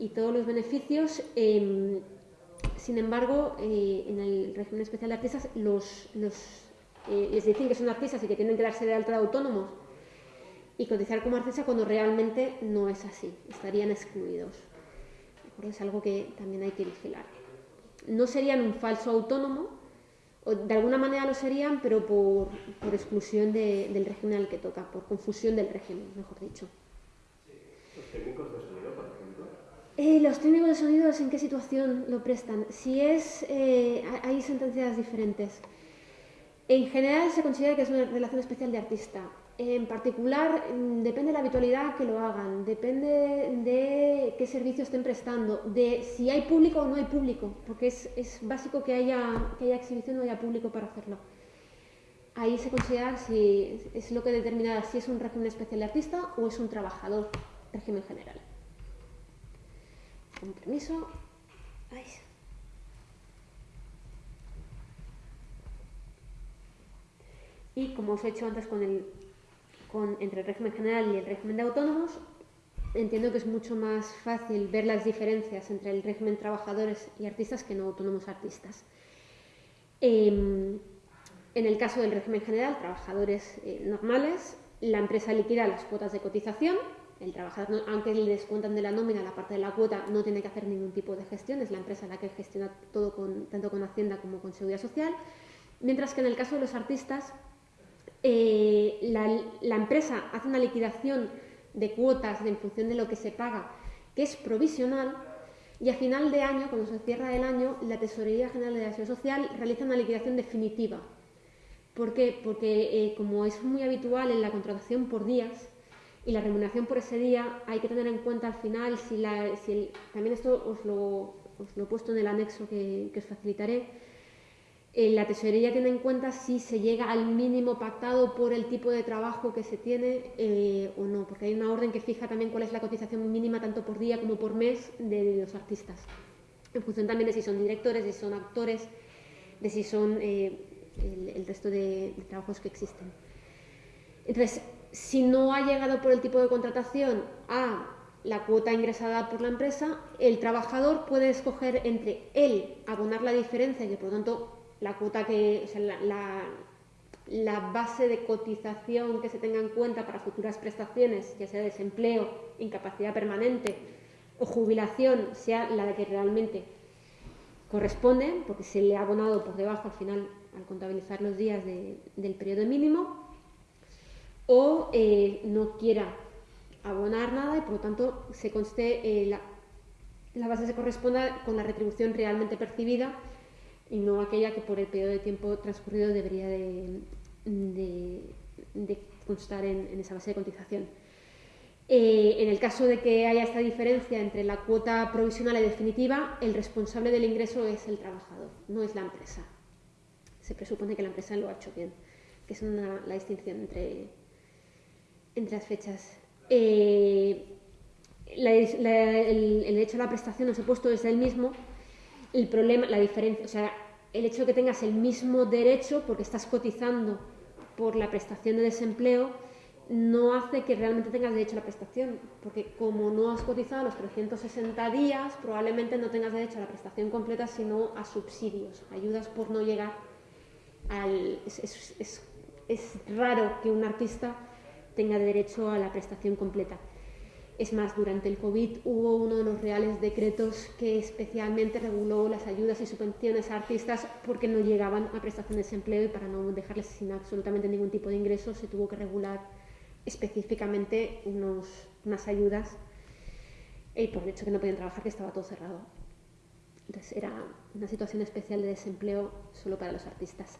y todos los beneficios. Em, sin embargo, eh, en el régimen especial de artistas los, eh, les dicen que son artistas y que tienen que darse de alta de autónomos y cotizar como artista cuando realmente no es así, estarían excluidos. Es algo que también hay que vigilar. No serían un falso autónomo, o de alguna manera lo serían, pero por, por exclusión del régimen al que toca, por confusión del régimen, mejor dicho. Los técnicos de sonido, por ejemplo. Eh, los técnicos de sonidos, ¿en qué situación lo prestan? Si es, eh, hay sentencias diferentes. En general se considera que es una relación especial de artista. En particular, mm, depende de la habitualidad que lo hagan, depende de qué servicio estén prestando, de si hay público o no hay público, porque es, básico que haya, que haya exhibición o haya público para hacerlo. Ahí se considera si es lo que determina si es un régimen especial de artista o es un trabajador, régimen general con permiso. Y como os he hecho antes con el, con, entre el régimen general y el régimen de autónomos, entiendo que es mucho más fácil ver las diferencias entre el régimen trabajadores y artistas que no autónomos artistas. Em, en el caso del régimen general, trabajadores eh, normales, la empresa liquida las cuotas de cotización el trabajador, aunque le descuentan de la nómina la parte de la cuota, no tiene que hacer ningún tipo de gestión, es la empresa la que gestiona todo tanto con Hacienda como con Seguridad Social. Mientras que en el caso de los artistas, eh, la, empresa hace una liquidación de cuotas en función de lo que se paga, que es provisional, y a final de año, cuando se cierra el año, la Tesorería General de la Seguridad Social realiza una liquidación definitiva. ¿Por qué? Porque eh, como es muy habitual en la contratación por días y la remuneración por ese día, hay que tener en cuenta al final si, la, si el- también esto os lo, os lo he puesto en el anexo que, os facilitaré, eh, la tesorería tiene en cuenta si se llega al mínimo pactado por el tipo de trabajo que se tiene eh, o no, porque hay una orden que fija también cuál es la cotización mínima tanto por día como por mes de los artistas, en función también de si son directores, de si son actores, de si son eh, el, el resto de, de trabajos que existen. Entonces, si no ha llegado por el tipo de contratación a la cuota ingresada por la empresa, el trabajador puede escoger entre él abonar la diferencia, que por lo tanto la cuota que, la, base de cotización que se tenga en cuenta para futuras prestaciones, ya sea desempleo, incapacidad permanente o jubilación, sea la que realmente corresponde, porque se le ha abonado por debajo al final al contabilizar los días de- del periodo mínimo, o eh, no quiera abonar nada y por lo tanto se conste eh, la, la base se corresponda con la retribución realmente percibida y no aquella que por el periodo de tiempo transcurrido debería de, constar en, esa base de cotización. Eh, en el caso de que haya esta diferencia entre la cuota provisional y definitiva, el responsable del ingreso es el trabajador, no es la empresa. Se presupone que la empresa lo ha hecho bien, que es la distinción entre, entre las fechas. Eh, la- la- el, el hecho de la prestación, os he puesto desde el mismo, el problema, la diferencia, o sea, el hecho de que tengas el mismo derecho porque estás cotizando por la prestación de desempleo no hace que realmente tengas derecho a la prestación, porque como no has cotizado los 360 días, probablemente no tengas derecho a la prestación completa, sino a subsidios, ayudas por no llegar al... Es, es- es- es raro que un artista tenga derecho a la prestación completa. Es más, durante el COVID hubo uno de los reales decretos que especialmente reguló las ayudas y subvenciones a artistas porque no llegaban a prestación de desempleo y para no dejarles sin absolutamente ningún tipo de ingreso se tuvo que regular específicamente unos, unas ayudas y por el hecho que no podían trabajar, que estaba todo cerrado. Entonces era una situación especial de desempleo solo para los artistas.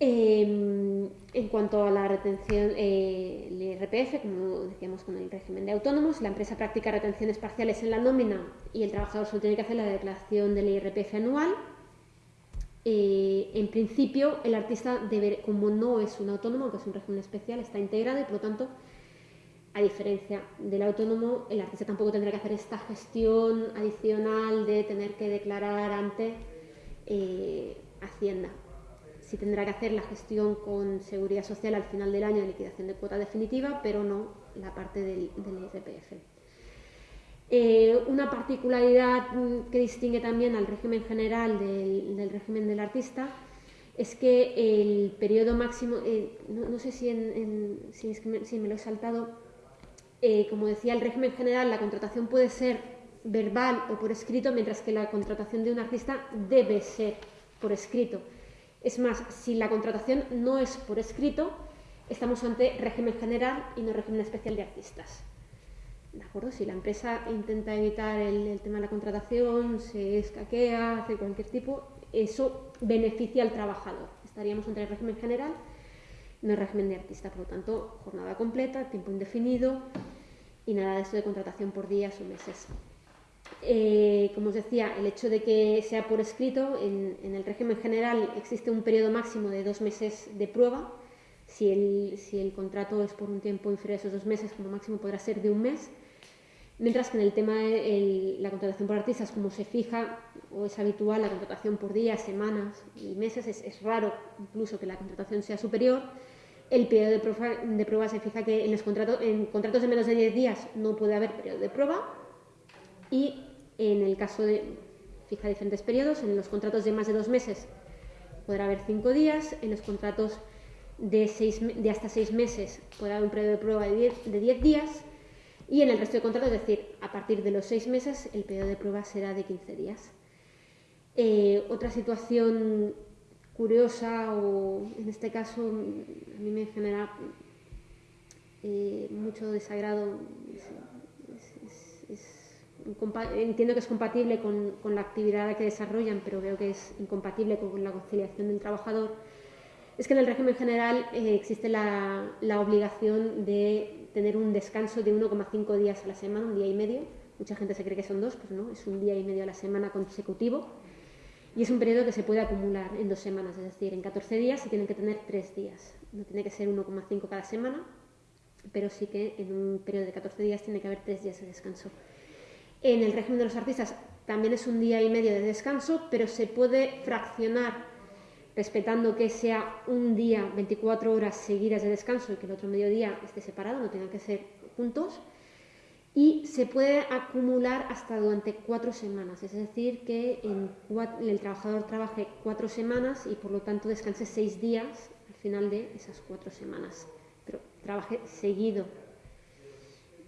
Eh, en cuanto a la retención, eh, el IRPF, como decíamos con el régimen de autónomos, la empresa practica retenciones parciales en la nómina y el trabajador solo tiene que hacer la declaración del IRPF anual. Eh, en principio, el artista, debe, como no es un autónomo, que es un régimen especial, está integrado y por lo tanto, a diferencia del autónomo, el artista tampoco tendrá que hacer esta gestión adicional de tener que declarar ante eh, Hacienda sí tendrá que hacer la gestión con seguridad social al final del año de liquidación de cuota definitiva, pero no la parte del, del. Eh, una particularidad mm, que distingue también al régimen general del, régimen del artista es que el periodo máximo, eh, no, sé si, en- si me lo he saltado, eh, como decía el régimen general, la contratación puede ser verbal o por escrito, mientras que la contratación de un artista debe ser por escrito. Es más, si la contratación no es por escrito, estamos ante régimen general y no régimen especial de artistas. ¿De acuerdo? Si la empresa intenta evitar el, tema de la contratación, se escaquea, hace cualquier tipo, eso beneficia al trabajador. Estaríamos entre el régimen general no el régimen de artista. Por lo tanto, jornada completa, tiempo indefinido y nada de esto de contratación por días o meses. Eh, como os decía, el hecho de que sea por escrito, en, en el régimen general existe un periodo máximo de dos meses de prueba. Si el, si el contrato es por un tiempo inferior a esos dos meses, como máximo podrá ser de un mes. Mientras que en el tema de el- la contratación por artistas, como se fija o es habitual la contratación por días, semanas y meses, es, es raro incluso que la contratación sea superior. El periodo de prueba, de prueba se fija que en, los contratos, en contratos de menos de 10 días no puede haber periodo de prueba y en el caso de, fija diferentes periodos, en los contratos de más de dos meses podrá haber cinco días, en los contratos de, seis, de hasta seis meses podrá haber un periodo de prueba de 10 de 10 días y en el resto de contratos, es decir, a partir de los seis meses, el periodo de prueba será de 15 días. Eh, otra situación curiosa o en este caso a mí me genera eh, mucho desagrado. Entiendo que es compatible con, con, la actividad que desarrollan, pero veo que es incompatible con la conciliación del trabajador. Es que en el régimen general eh, existe la, la, obligación de tener un descanso de 1,5 días a la semana, un día y medio. Mucha gente se cree que son dos, pues no, es un día y medio a la semana consecutivo y es un periodo que se puede acumular en dos semanas, es decir, en 14 días se tienen que tener tres días. No tiene que ser 1,5 cada semana, pero sí que en un periodo de 14 días tiene que haber tres días de descanso. En el régimen de los artistas también es un día y medio de descanso, pero se puede fraccionar respetando que sea un día, 24 horas seguidas de descanso y que el otro mediodía esté separado, no tengan que ser juntos y se puede acumular hasta durante cuatro semanas, es decir, que el trabajador trabaje cuatro semanas y por lo tanto descanse seis días al final de esas cuatro semanas, pero trabaje seguido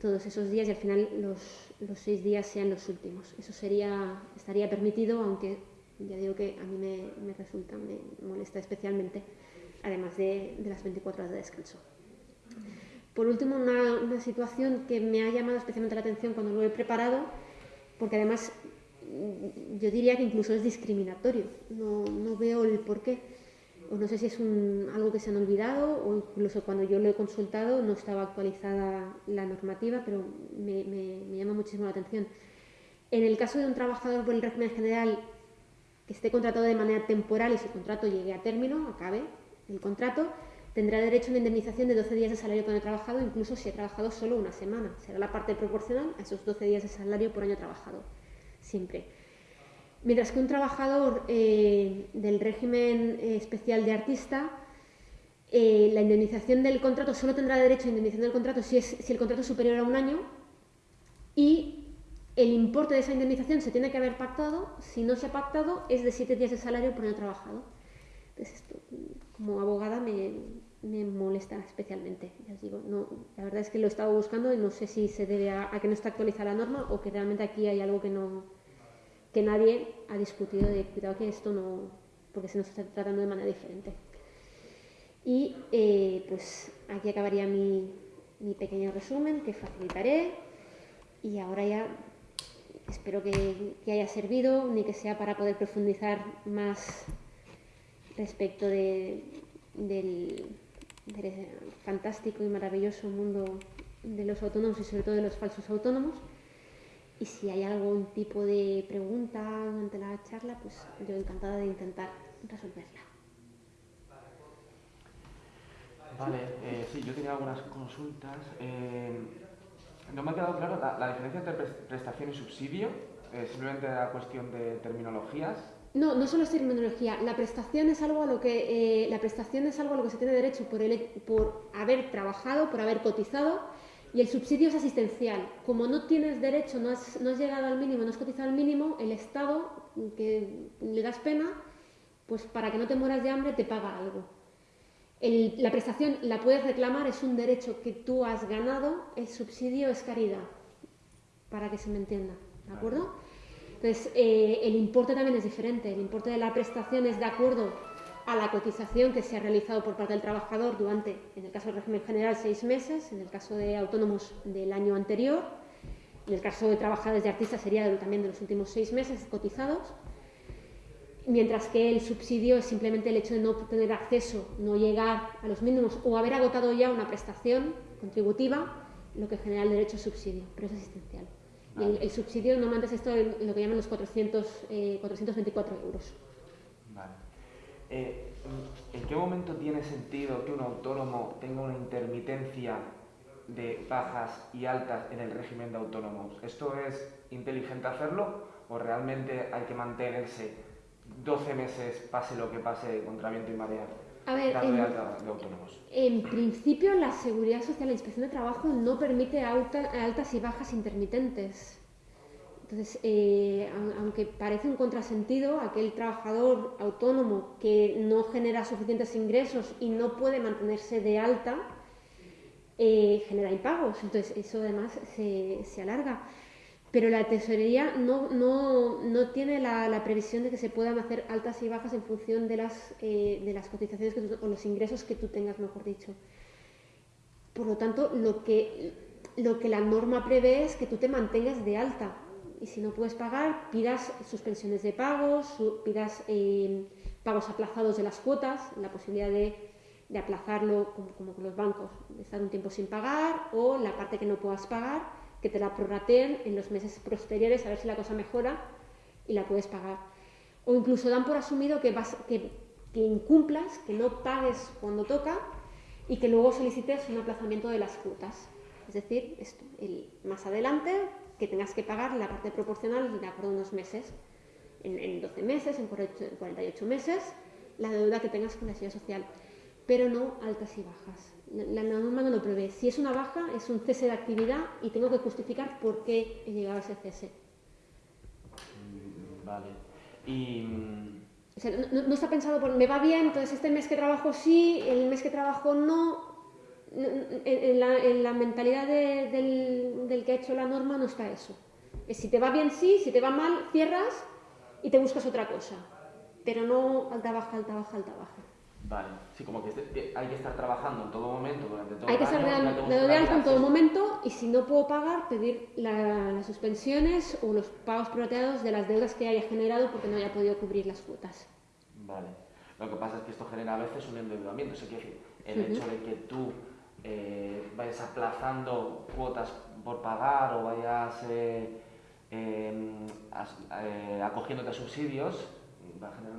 todos esos días y al final los, seis días sean los últimos. Eso sería, estaría permitido, aunque ya digo que a mí me, resulta, me molesta especialmente, además de, las 24 horas de descanso. Por último, una, situación que me ha llamado especialmente la atención cuando lo he preparado, porque además mm, yo diría que incluso es discriminatorio, no, veo el por qué, o no sé si es algo que se han olvidado, o incluso cuando yo lo he consultado no estaba actualizada la normativa, pero me, me llama muchísimo la atención. En el caso de un trabajador por el régimen general que esté contratado de manera temporal y su contrato llegue a término, acabe el contrato, tendrá derecho a una indemnización de 12 días de salario por año trabajado, incluso si ha trabajado solo una semana. Será la parte proporcional a esos 12 días de salario por año trabajado, siempre. Mientras que un trabajador eh, del régimen eh, especial de artista, eh, la indemnización del contrato solo tendrá derecho a indemnización del contrato si, es, si el contrato es superior a un año y el importe de esa indemnización se tiene que haber pactado. Si no se ha pactado, es de 7 días de salario por año trabajado. Entonces, esto, como abogada me, me molesta especialmente. Ya os digo, no, la verdad es que lo he estado buscando y no sé si se debe a, que no está actualizada la norma o que realmente aquí hay algo que no que nadie ha discutido de cuidado que esto no, porque se nos está tratando de manera diferente. Y eh, pues aquí acabaría mi, mi, pequeño resumen que facilitaré y ahora ya espero que, haya servido, ni que sea para poder profundizar más respecto de, del, fantástico y maravilloso mundo de los autónomos y sobre todo de los falsos autónomos. Y si hay algún tipo de pregunta durante la charla, pues yo encantada de intentar resolverla. Vale, eh, sí, yo tenía algunas consultas. Eh, no me ha quedado claro la, diferencia entre prestación y subsidio. Eh, simplemente la cuestión de terminologías. No, no solo es terminología. La prestación es algo a lo que eh, la prestación es algo a lo que se tiene derecho por, el, por haber trabajado, por haber cotizado, y el subsidio es asistencial. Como no tienes derecho, no has, no has llegado al mínimo, no has cotizado al mínimo, el Estado, que le das pena, pues para que no te mueras de hambre te paga algo. la prestación la puedes reclamar, es un derecho que tú has ganado, el subsidio es caridad, para que se me entienda, ¿de acuerdo? Entonces, eh, el importe también es diferente. El importe de la prestación es de acuerdo a la cotización que se ha realizado por parte del trabajador durante, en el caso del régimen general, seis meses, en el caso de autónomos del año anterior, en el caso de trabajadores de artistas sería también de los últimos seis meses cotizados, mientras que el subsidio es simplemente el hecho de no tener acceso, no llegar a los mínimos o haber agotado ya una prestación contributiva, lo que genera el derecho a subsidio, pero es asistencial. El, subsidio normalmente es esto lo que llaman los 400, 424 eh, euros. Eh, ¿En qué momento tiene sentido que un autónomo tenga una intermitencia de bajas y altas en el régimen de autónomos? ¿Esto es inteligente hacerlo o realmente hay que mantenerse 12 meses, pase lo que pase, contra viento y marea? A ver, en, principio la Seguridad Social, la Inspección de Trabajo no permite altas y bajas intermitentes. Entonces, eh, aunque parece un contrasentido, aquel trabajador autónomo que no genera suficientes ingresos y no puede mantenerse de alta, eh, genera impagos. Entonces, eso además se, alarga. pero la tesorería no, tiene la, previsión de que se puedan hacer altas y bajas en función de las, eh, de las cotizaciones que tú, o los ingresos que tú tengas, mejor dicho. Por lo tanto, lo que la norma prevé es que tú te mantengas de alta. Y si no puedes pagar, pidas suspensiones de pagos, pidas eh, pagos aplazados de las cuotas, la posibilidad de, de aplazarlo como, como con los bancos, de estar un tiempo sin pagar, o la parte que no puedas pagar que te la prorrateen en los meses posteriores a ver si la cosa mejora y la puedes pagar. O incluso dan por asumido que, vas, que, que incumplas, que no pagues cuando toca y que luego solicites un aplazamiento de las cuotas. Es decir, esto, el, más adelante que tengas que pagar la parte proporcional de acuerdo a unos meses, en, en 12 meses, en 48 meses, la deuda que tengas con la seguridad social, pero no altas y bajas. La, norma no lo prevé. Si es una baja, es un cese de actividad y tengo que justificar por qué he llegado a ese cese. Mm, vale. Y... Mm, o sea, no, está pensado por me va bien, entonces este mes que trabajo sí, el mes que trabajo no. En, la, en la, mentalidad de, del, del, que ha hecho la norma no está eso. Es si te va bien sí, si te va mal cierras y te buscas otra cosa. Pero no alta baja, alta baja, alta baja. Vale, sí, como que hay que estar trabajando en todo momento durante todo Hay que estar de, en todo momento y si no puedo pagar, pedir las suspensiones o los pagos prorrateados de las deudas que haya generado porque no haya podido cubrir las cuotas. Vale. Lo que pasa es que esto genera a veces un endeudamiento. Es decir, el hecho de que tú eh, vayas aplazando cuotas por pagar o vayas eh, em, eh, acogiéndote a subsidios,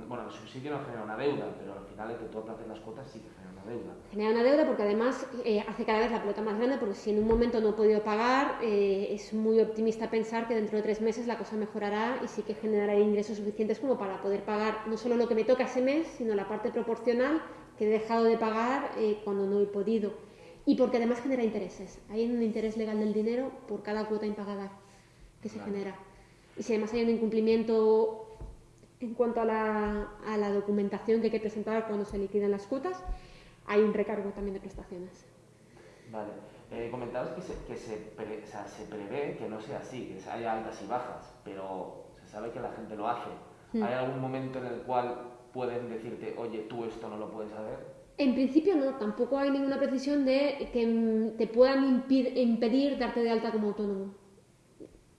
bueno, el subsidio no genera una deuda, pero al final el que tú aplaces las cuotas sí que genera una deuda. Genera una deuda porque además hace cada vez la pelota más grande, porque si en un momento no he podido pagar, es muy optimista pensar que dentro de tres meses la cosa mejorará y sí que generará ingresos suficientes como para poder pagar no solo lo que me toca ese mes, sino la parte proporcional que he dejado de pagar cuando no he podido. Y porque además genera intereses. Hay un interés legal del dinero por cada cuota impagada que se genera. Y si además hay un incumplimiento en cuanto a la, a la, documentación que hay que presentar cuando se liquidan las cuotas, hay un recargo también de prestaciones. Vale. Eh, comentabas que, se, que se, o sea, se, prevé que no sea así, que haya altas y bajas, pero se sabe que la gente lo hace. Hmm. ¿Hay algún momento en el cual pueden decirte, oye, tú esto no lo puedes saber? En principio no, tampoco hay ninguna precisión de que te puedan impedir darte de alta como autónomo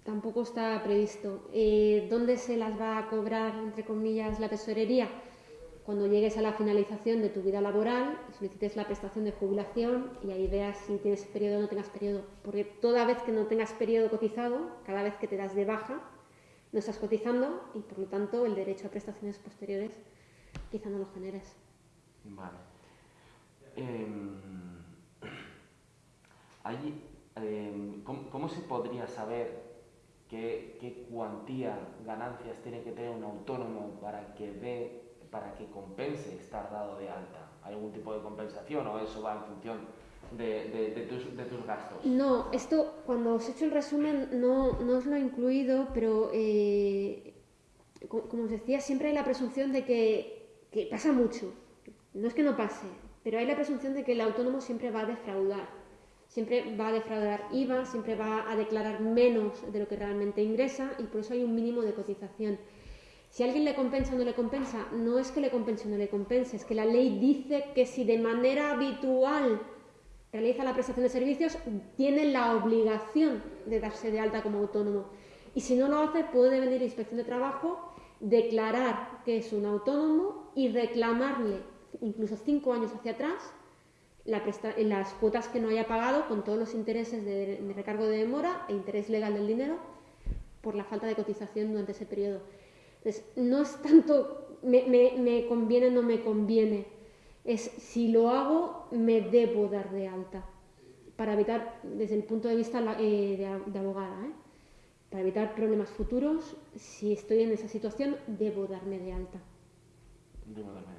tampoco está previsto. Eh, ¿Dónde se las va a cobrar, entre comillas, la tesorería? Cuando llegues a la finalización de tu vida laboral, solicites la prestación de jubilación y ahí veas si tienes periodo o no tengas periodo. Porque toda vez que no tengas periodo cotizado, cada vez que te das de baja, no estás cotizando y por lo tanto el derecho a prestaciones posteriores quizá no lo generes. Vale. Em, allí, em, ¿cómo, se podría saber qué, qué cuantía, ganancias tiene que tener un autónomo para que dé, para que compense estar dado de alta? ¿Hay algún tipo de compensación o eso va en función de, de, de, tus, de tus, gastos? No, esto cuando os he hecho el resumen no, no os lo he incluido, pero eh, como os decía, siempre hay la presunción de que, que pasa mucho. No es que no pase, pero hay la presunción de que el autónomo siempre va a defraudar siempre va a defraudar IVA, siempre va a declarar menos de lo que realmente ingresa y por eso hay un mínimo de cotización. Si alguien le compensa o no le compensa, no es que le compense o no le compense, es que la ley dice que si de manera habitual realiza la prestación de servicios, tiene la obligación de darse de alta como autónomo. Y si no lo hace, puede venir a inspección de trabajo, declarar que es un autónomo y reclamarle incluso cinco años hacia atrás las cuotas que no haya pagado con todos los intereses de, recargo de demora e interés legal del dinero por la falta de cotización durante ese periodo. Entonces, no es tanto me, conviene o no me conviene, es si lo hago, me debo dar de alta, para evitar, desde el punto de vista eh, de, abogada, ¿eh? para evitar problemas futuros, si estoy en esa situación, debo darme de alta. Debo darme de alta.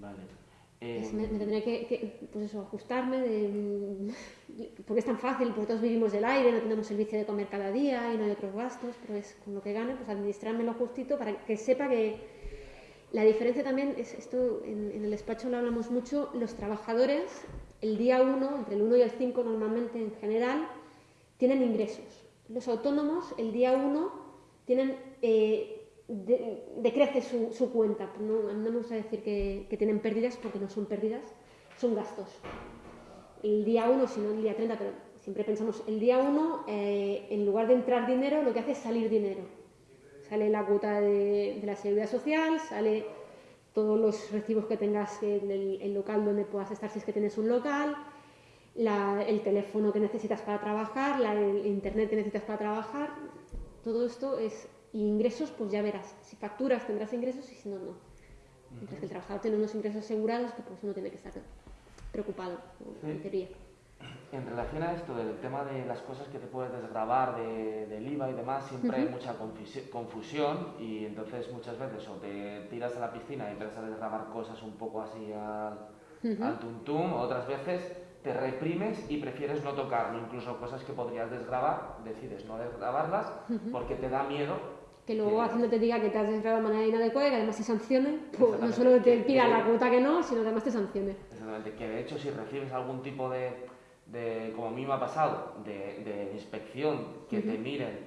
Vale. Eh, me, tendré que, pues eso, ajustarme, porque es tan fácil, porque todos vivimos del aire, no tenemos servicio de comer cada día y no hay otros gastos, pero es con lo que gane, pues administrarme lo justito para que sepa que la diferencia también es esto, en, el despacho lo hablamos mucho, los trabajadores el día 1, entre el 1 y el 5 normalmente en general, tienen ingresos. Los autónomos, el día 1, tienen, eh, de- decrece su, su cuenta. No, no me gusta decir que, que tienen pérdidas porque no son pérdidas, son gastos. El día 1, si no el día 30, pero siempre pensamos el día 1, en lugar de entrar dinero, lo que hace es salir dinero. Sale la cuota de, de la seguridad social, sale todos los recibos que tengas en el, el local donde puedas estar si es que tienes un local, el teléfono que necesitas para trabajar, la- el internet que necesitas para trabajar, todo esto es y ingresos, pues ya verás. Si facturas tendrás ingresos y si no, no. Mientras que el trabajador tiene unos ingresos asegurados que pues uno tiene que estar preocupado, en Sí. teoría. En relación a esto del tema de las cosas que te puedes desgravar de- del IVA y demás, siempre hay Ujú. mucha confisi- confusión y entonces muchas veces o te tiras a la piscina y empiezas a desgravar cosas un poco así al, Ujú. al tuntum, o otras veces te reprimes y prefieres no tocarlo, incluso cosas que podrías desgravar, decides no desgrabarlas porque te da miedo Que luego Hacienda te diga que te has desgrabado de manera inadecuada y que además te sancione, pues no solo te pida la cuota que no, sino que además te sancione. Exactamente, que de hecho si recibes algún tipo de, de como a mí me ha pasado, de, de inspección, que te Ujú. miren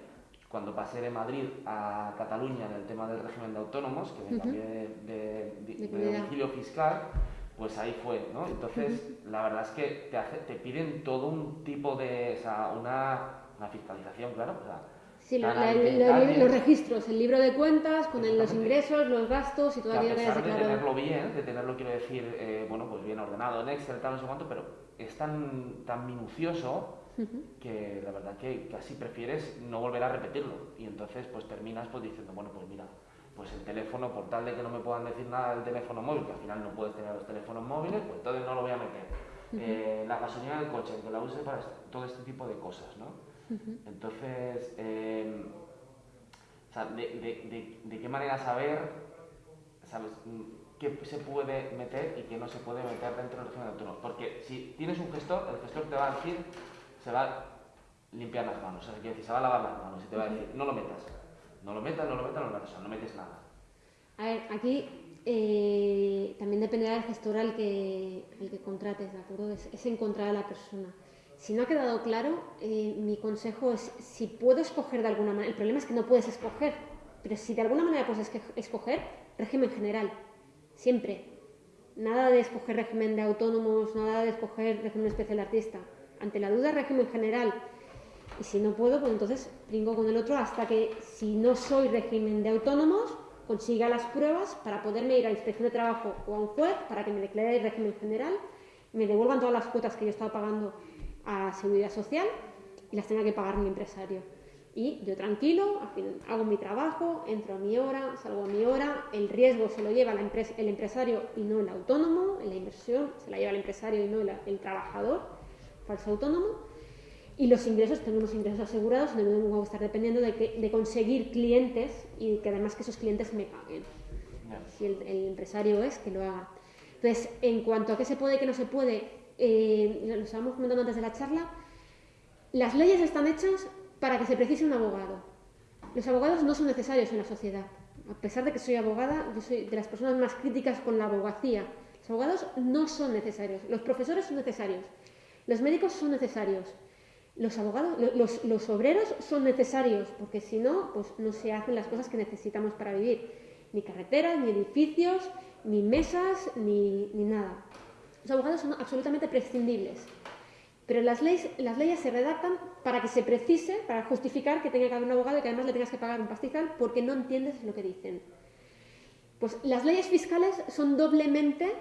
cuando pasé de Madrid a Cataluña en el tema del régimen de autónomos, que me cambié de, de- de- domicilio fiscal, pues ahí fue, ¿no? Entonces, la verdad es que te, hace- te piden todo un tipo de, o sea, una, una fiscalización, claro, o sea, Sí, lo- la- los registros, el libro de cuentas con el- los ingresos, los gastos y todo que a aquello que hayas pesar de tenerlo bien, de tenerlo, quiero decir, eh, bueno, pues bien ordenado en Excel, tal, no sé cuánto, pero es tan, tan minucioso que la verdad que casi prefieres no volver a repetirlo. Y entonces pues terminas pues diciendo, bueno, pues mira, pues el teléfono, por tal de que no me puedan decir nada del teléfono móvil, que al final no puedes tener los teléfonos móviles, pues entonces no lo voy a meter. Eh, la gasolina del coche, que la use para todo este tipo de cosas, ¿no? Entonces, eh, o sea, de, de- de- de qué manera saber, ¿sabes? Mm, qué se puede meter y qué no se puede meter dentro del régimen autónomo. Porque si tienes un gestor, el gestor te va a decir, se va a limpiar las manos, o sea, decir, se va a lavar las manos y te va a decir, no lo metas, no lo metas, no lo metas, no lo metas, o sea, no metes nada. A ver, aquí eh, también dependerá del gestor al que, al que contrates, ¿de acuerdo? Es, es encontrar a la persona. Si no ha quedado claro, eh, mi consejo es, si puedo escoger de alguna manera, el problema es que no puedes escoger, pero si de alguna manera puedes escoger, régimen general, siempre. Nada de escoger régimen de autónomos, nada de escoger régimen especial artista. Ante la duda, régimen general. Y si no puedo, pues entonces brinco con el otro hasta que, si no soy régimen de autónomos, consiga las pruebas para poderme ir a inspección de trabajo o a un juez para que me declare el régimen general, me devuelvan todas las cuotas que yo estaba pagando a seguridad social y las tenga que pagar mi empresario. Y yo tranquilo, al fin- hago mi trabajo, entro a mi hora, salgo a mi hora, el riesgo se lo lleva la empresa- el empresario y no el autónomo, la inversión se la lleva el empresario y no el, el trabajador, falso autónomo. Y los ingresos, tengo unos ingresos asegurados, no voy a estar dependiendo de, que- de conseguir clientes y que además que esos clientes me paguen. Si el, el empresario es, que lo haga. Entonces, en cuanto a qué se puede y qué no se puede, eh, lo estábamos comentando antes de la charla, las leyes están hechas para que se precise un abogado. Los abogados no son necesarios en la sociedad. A pesar de que soy abogada, yo soy de las personas más críticas con la abogacía. Los abogados no son necesarios. Los profesores son necesarios. Los médicos son necesarios. Los abogados, lo- los, los obreros son necesarios, porque si no, pues no se hacen las cosas que necesitamos para vivir. Ni carreteras, ni edificios, ni mesas, ni, ni nada. Los abogados son absolutamente prescindibles. Pero las leyes, las leyes se redactan para que se precise, para justificar que tenga que haber un abogado y que además le tengas que pagar un pastizal porque no entiendes lo que dicen. Pues las leyes fiscales son doblemente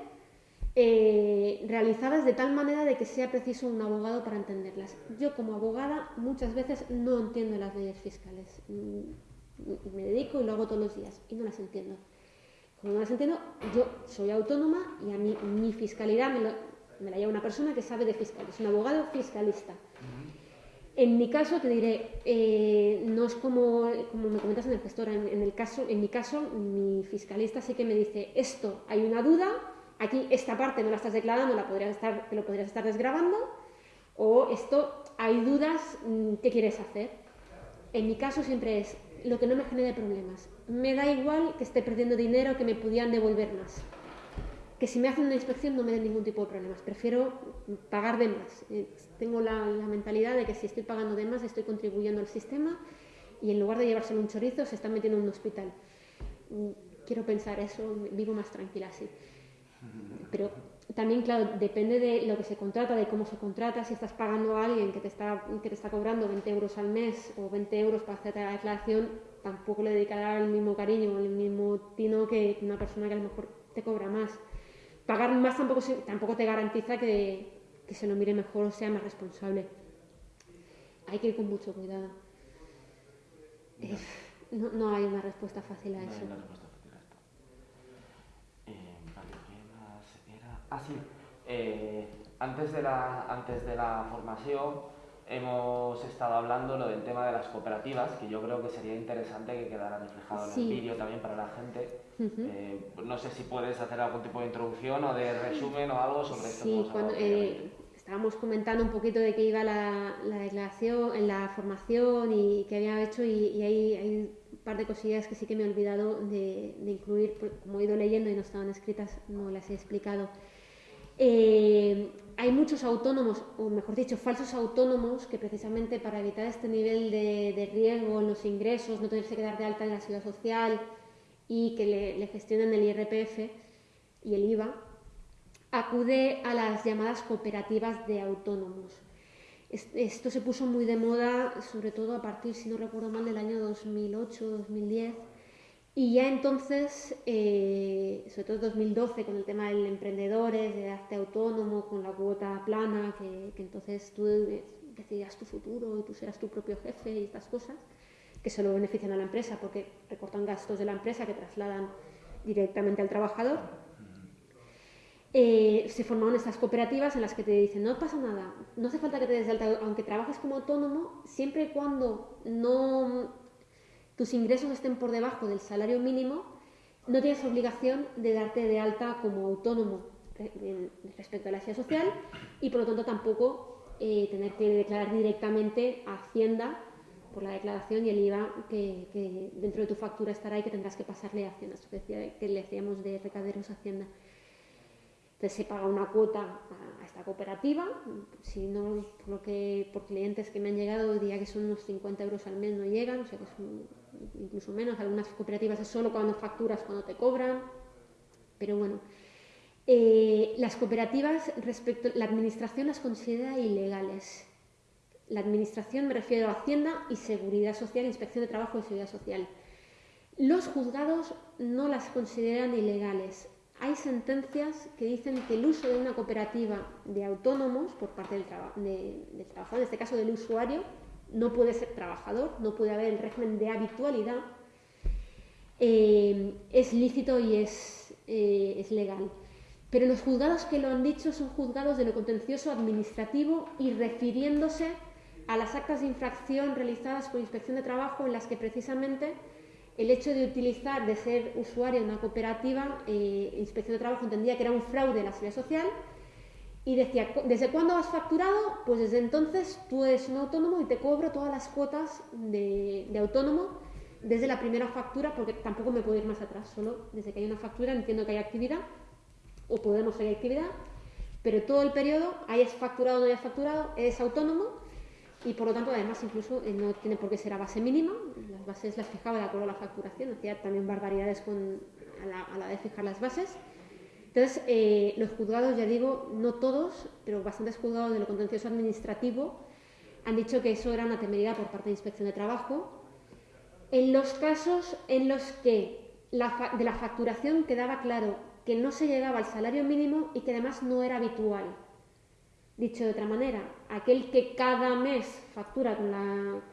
eh, realizadas de tal manera de que sea preciso un abogado para entenderlas. Yo como abogada muchas veces no entiendo las leyes fiscales. Mm, Me dedico y lo hago todos los días y no las entiendo. Como las entiendo, yo soy autónoma y a mí mi fiscalidad me, lo- me la lleva una persona que sabe de fiscal, es un abogado fiscalista. En mi caso, te diré, eh, no es como, como me comentas en el gestor, en, en el caso, en mi caso, mi fiscalista sí que me dice, esto hay una duda, aquí esta parte no la estás declarando, la podrías estar, te lo podrías estar desgrabando, o esto hay dudas, mm, ¿qué quieres hacer? En mi caso siempre es lo que no me genere problemas. Me da igual que esté perdiendo dinero, que me pudieran devolver más. que si me hacen una inspección no me den ningún tipo de problemas. Prefiero pagar de más. Eh, tengo la, mentalidad de que si estoy pagando de más estoy contribuyendo al sistema y en lugar de llevárselo un chorizo se está metiendo en un hospital. Mm, quiero pensar eso, vivo más tranquila así. Pero también, claro, depende de lo que se contrata, de cómo se contrata. Si estás pagando a alguien que te está, que te está cobrando 20 euros al mes o 20 euros para hacerte la declaración, tampoco le dedicará el mismo cariño o el mismo tino que una persona que a lo mejor te cobra más pagar más tampoco, tampoco te garantiza que, se lo mire mejor o sea más responsable. Hay que ir con mucho cuidado. No, hay una respuesta fácil a eso. Hay una respuesta fácil a esto. Eh, vale, ¿qué más era? Ah, sí. Eh, antes, de la, antes de la formación hemos estado hablando lo del tema de las cooperativas, que yo creo que sería interesante que quedara reflejado en el vídeo también para la gente. Eh, no sé si puedes hacer algún tipo de introducción o de resumen o algo sobre esto. Sí, cuando, eh, estábamos comentando un poquito de qué iba la, la, declaración, en la formación y qué había hecho y, hay, hay, un par de cosillas que sí que me he olvidado de, de incluir, como he ido leyendo y no estaban escritas, no las he explicado. Eh, hay muchos autónomos, o mejor dicho, falsos autónomos, que precisamente para evitar este nivel de, riesgo en los ingresos, no tenerse que dar de alta en la seguridad social y que le, gestionen el IRPF y el IVA, acude a las llamadas cooperativas de autónomos. Esto se puso muy de moda, sobre todo a partir, si no recuerdo mal, del año 2008-2010 y ya entonces, eh, sobre todo en 2012, con el tema del emprendedores, de darte autónomo, con la cuota plana, que, entonces tú decidirás tu futuro y tú serás tu propio jefe y estas cosas, que solo benefician a la empresa porque recortan gastos de la empresa que trasladan directamente al trabajador. Eh, se formaron estas cooperativas en las que te dicen, no pasa nada, no hace falta que te des de alta, aunque trabajes como autónomo, siempre y cuando no tus ingresos estén por debajo del salario mínimo, no tienes obligación de darte de alta como autónomo respecto a la seguridad social y por lo tanto tampoco eh, tener que declarar directamente a Hacienda por la declaración y el IVA que, dentro de tu factura estará y que tendrás que pasarle a Hacienda. Esto que, que le decíamos de recaderos a Hacienda. Entonces se paga una cuota a, esta cooperativa, si no, por, lo que, por clientes que me han llegado diría que son unos 50 euros al mes, no llegan, o sea que es incluso menos, algunas cooperativas es solo cuando facturas, cuando te cobran, pero bueno. Eh, las cooperativas, respecto la administración las considera ilegales. La administración me refiero a Hacienda y Seguridad Social, Inspección de Trabajo y Seguridad Social. Los juzgados no las consideran ilegales hay sentencias que dicen que el uso de una cooperativa de autónomos por parte del, trabajador, en este caso del usuario, no puede ser trabajador, no puede haber el régimen de habitualidad, eh, es lícito y es, eh, es legal. Pero los juzgados que lo han dicho son juzgados de lo contencioso administrativo y refiriéndose a las actas de infracción realizadas por inspección de trabajo en las que precisamente el hecho de utilizar, de ser usuario de una cooperativa, eh, Inspección de Trabajo entendía que era un fraude en la seguridad social y decía, ¿desde cuándo has facturado? Pues desde entonces tú eres un autónomo y te cobro todas las cuotas de, autónomo desde la primera factura, porque tampoco me puedo ir más atrás, solo desde que hay una factura entiendo que hay actividad, o podemos que actividad, pero todo el periodo, hayas facturado o no hayas facturado, eres autónomo y por lo tanto además incluso eh, no tiene por qué ser a base mínima, las bases las fijaba de acuerdo a la facturación, hacía también barbaridades a la de fijar las bases. Entonces, eh, los juzgados, ya digo, no todos, pero bastantes juzgados de lo contencioso administrativo han dicho que eso era una temeridad por parte de Inspección de Trabajo. En los casos en los que de la facturación quedaba claro que no se llegaba al salario mínimo y que además no era habitual. Dicho de otra manera, aquel que cada mes factura con